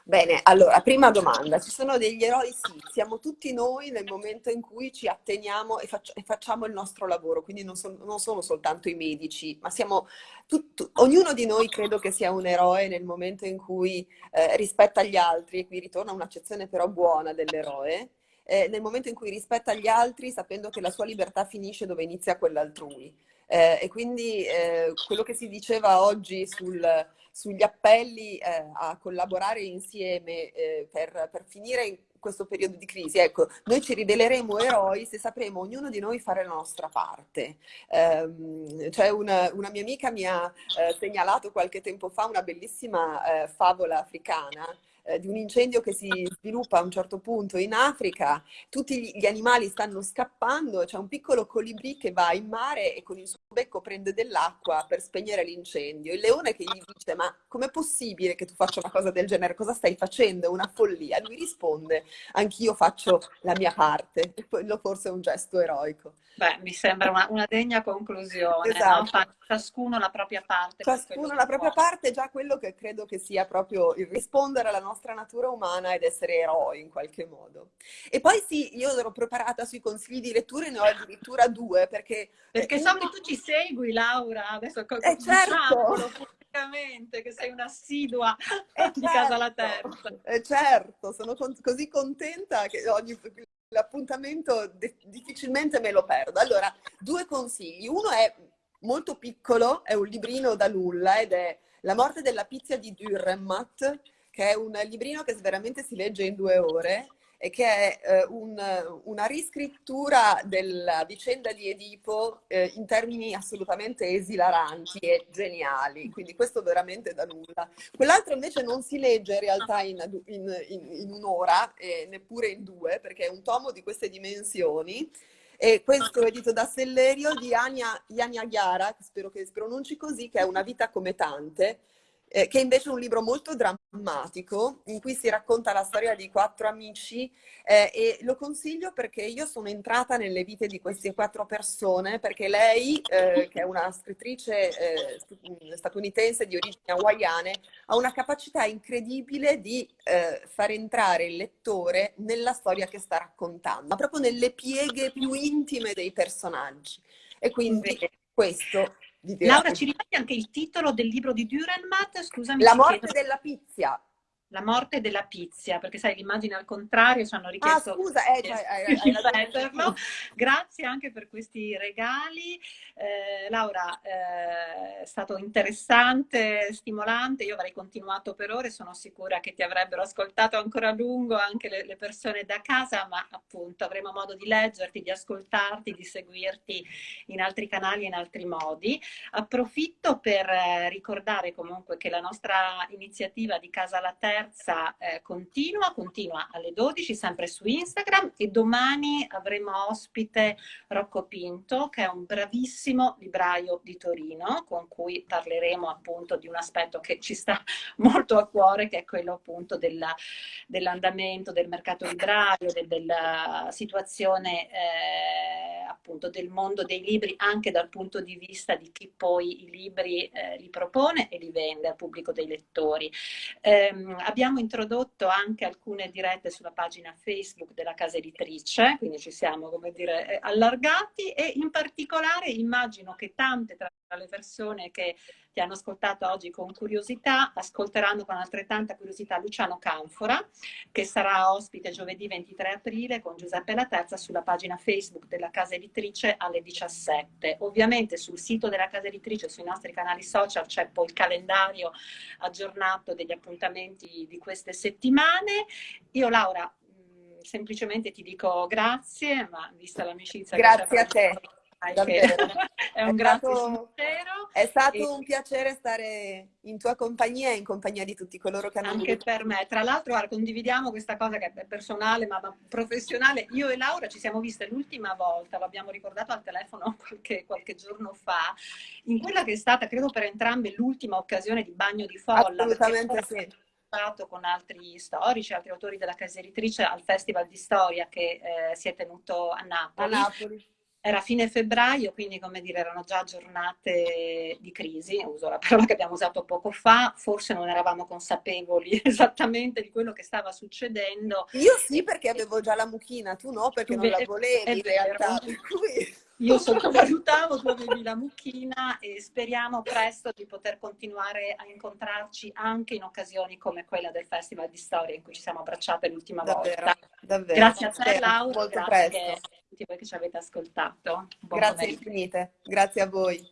Bene, allora, prima domanda, ci sono degli eroi? Sì, siamo tutti noi nel momento in cui ci atteniamo e, faccio, e facciamo il nostro lavoro, quindi non, so, non, sono soltanto i medici, ma siamo, tutto, ognuno di noi credo che sia un eroe nel momento in cui eh, rispetta gli altri, e qui ritorna un'accezione però buona dell'eroe, eh, nel momento in cui rispetta gli altri sapendo che la sua libertà finisce dove inizia quella altrui. Eh, e quindi eh, quello che si diceva oggi sul, sugli appelli eh, a collaborare insieme eh, per, per, finire in questo periodo di crisi, ecco, noi ci riveleremo eroi se sapremo ognuno di noi fare la nostra parte. Eh, cioè una, una, mia amica mi ha eh, segnalato qualche tempo fa una bellissima favola africana eh, di un incendio che si sviluppa a un certo punto in Africa, tutti gli animali stanno scappando, c'è un piccolo colibrì che va in mare e con il suo becco prende dell'acqua per spegnere l'incendio. Il leone che gli dice ma com'è possibile che tu faccia una cosa del genere? Cosa stai facendo? È una follia. Lui risponde anch'io faccio la mia parte e quello forse è un gesto eroico. Beh, mi sembra una, una degna conclusione, esatto. no? Ciascuno la propria parte. Ciascuno la propria parte è già quello che credo che sia proprio il rispondere alla nostra natura umana ed essere eroi in qualche modo. E poi sì, io ero preparata sui consigli di lettura e ne ho addirittura due perché... Perché uno... so che tu ci segui Laura, adesso eh, certo. pubblicamente che sei un'assidua eh, di certo. Casa La Terza. Eh, certo, sono con così contenta che ogni l'appuntamento difficilmente me lo perdo. Allora, due consigli. Uno è molto piccolo, è un librino da nulla ed è La morte della pizza di Dürrenmatt, che è un librino che veramente si legge in due ore e che è eh, un, una riscrittura della vicenda di Edipo eh, in termini assolutamente esilaranti e geniali, quindi questo veramente da nulla. Quell'altro invece non si legge in realtà in, in, in, in un'ora, e neppure in due, perché è un tomo di queste dimensioni, e questo è edito da Sellerio di Ania, Ania Chiara, spero che si pronunci così, che è Una vita come tante, eh, che invece è un libro molto drammatico in cui si racconta la storia di quattro amici eh, e lo consiglio perché io sono entrata nelle vite di queste quattro persone perché lei, eh, che è una scrittrice eh, statunitense di origini hawaiane, ha una capacità incredibile di eh, far entrare il lettore nella storia che sta raccontando, ma proprio nelle pieghe più intime dei personaggi. E quindi questo Laura, ci ripeti anche il titolo del libro di Dürrenmatt? Scusami. La morte chiedo. della pizza. La morte della pizia, perché sai, l'immagine al contrario ci hanno richiesto ah, scusa, eh, cioè, hai, hai ripeterlo. Grazie anche per questi regali. Eh, Laura, eh, è stato interessante, stimolante, io avrei continuato per ore, sono sicura che ti avrebbero ascoltato ancora a lungo anche le, le persone da casa, ma appunto avremo modo di leggerti, di ascoltarti, di seguirti in altri canali e in altri modi. Approfitto per eh, ricordare comunque che la nostra iniziativa di Casa alla Terza eh, continua, continua alle 12 sempre su Instagram e domani avremo ospite Rocco Pinto che è un bravissimo libraio di Torino con cui parleremo appunto di un aspetto che ci sta molto a cuore che è quello appunto dell'andamento del mercato libraio, del, della situazione eh, appunto del mondo dei libri anche dal punto di vista di chi poi i libri eh, li propone e li vende al pubblico dei lettori. Eh, abbiamo introdotto anche alcune dirette sulla pagina Facebook della casa editrice, quindi ci siamo, come dire, eh, allargati e in particolare immagino che tante tra le persone che ti hanno ascoltato oggi con curiosità, ascolteranno con altrettanta curiosità Luciano Canfora, che sarà ospite giovedì 23 aprile con Giuseppe La Terza sulla pagina Facebook della casa editrice alle 17. Ovviamente sul sito della casa editrice, sui nostri canali social, c'è poi il calendario aggiornato degli appuntamenti di queste settimane. Io Laura, mm, semplicemente ti dico grazie, ma vista l'amicizia grazie a te è un grazie sincero. È stato e... un piacere stare in tua compagnia e in compagnia di tutti coloro che hanno Anche voluto. per me. Tra l'altro condividiamo questa cosa che è personale ma, ma, professionale. Io e Laura ci siamo viste l'ultima volta, l'abbiamo ricordato al telefono qualche, qualche, giorno fa, in quella che è stata, credo per entrambe, l'ultima occasione di bagno di folla. Assolutamente sì con altri storici, altri autori della casa editrice al Festival di Storia che eh, si è tenuto a Napoli. A Napoli era fine febbraio, quindi come dire erano già giornate di crisi, uso la parola che abbiamo usato poco fa, forse non eravamo consapevoli esattamente di quello che stava succedendo. Io sì perché avevo già la mucchina, tu no perché tu non la volevi in realtà. Io sottovalutavo, tu avevi la mucchina e speriamo presto di poter continuare a incontrarci anche in occasioni come quella del Festival di Storia in cui ci siamo abbracciate l'ultima volta. Davvero. Grazie a te Laura, molto grazie tutti voi che ci avete ascoltato. Buon grazie infinite, grazie a voi.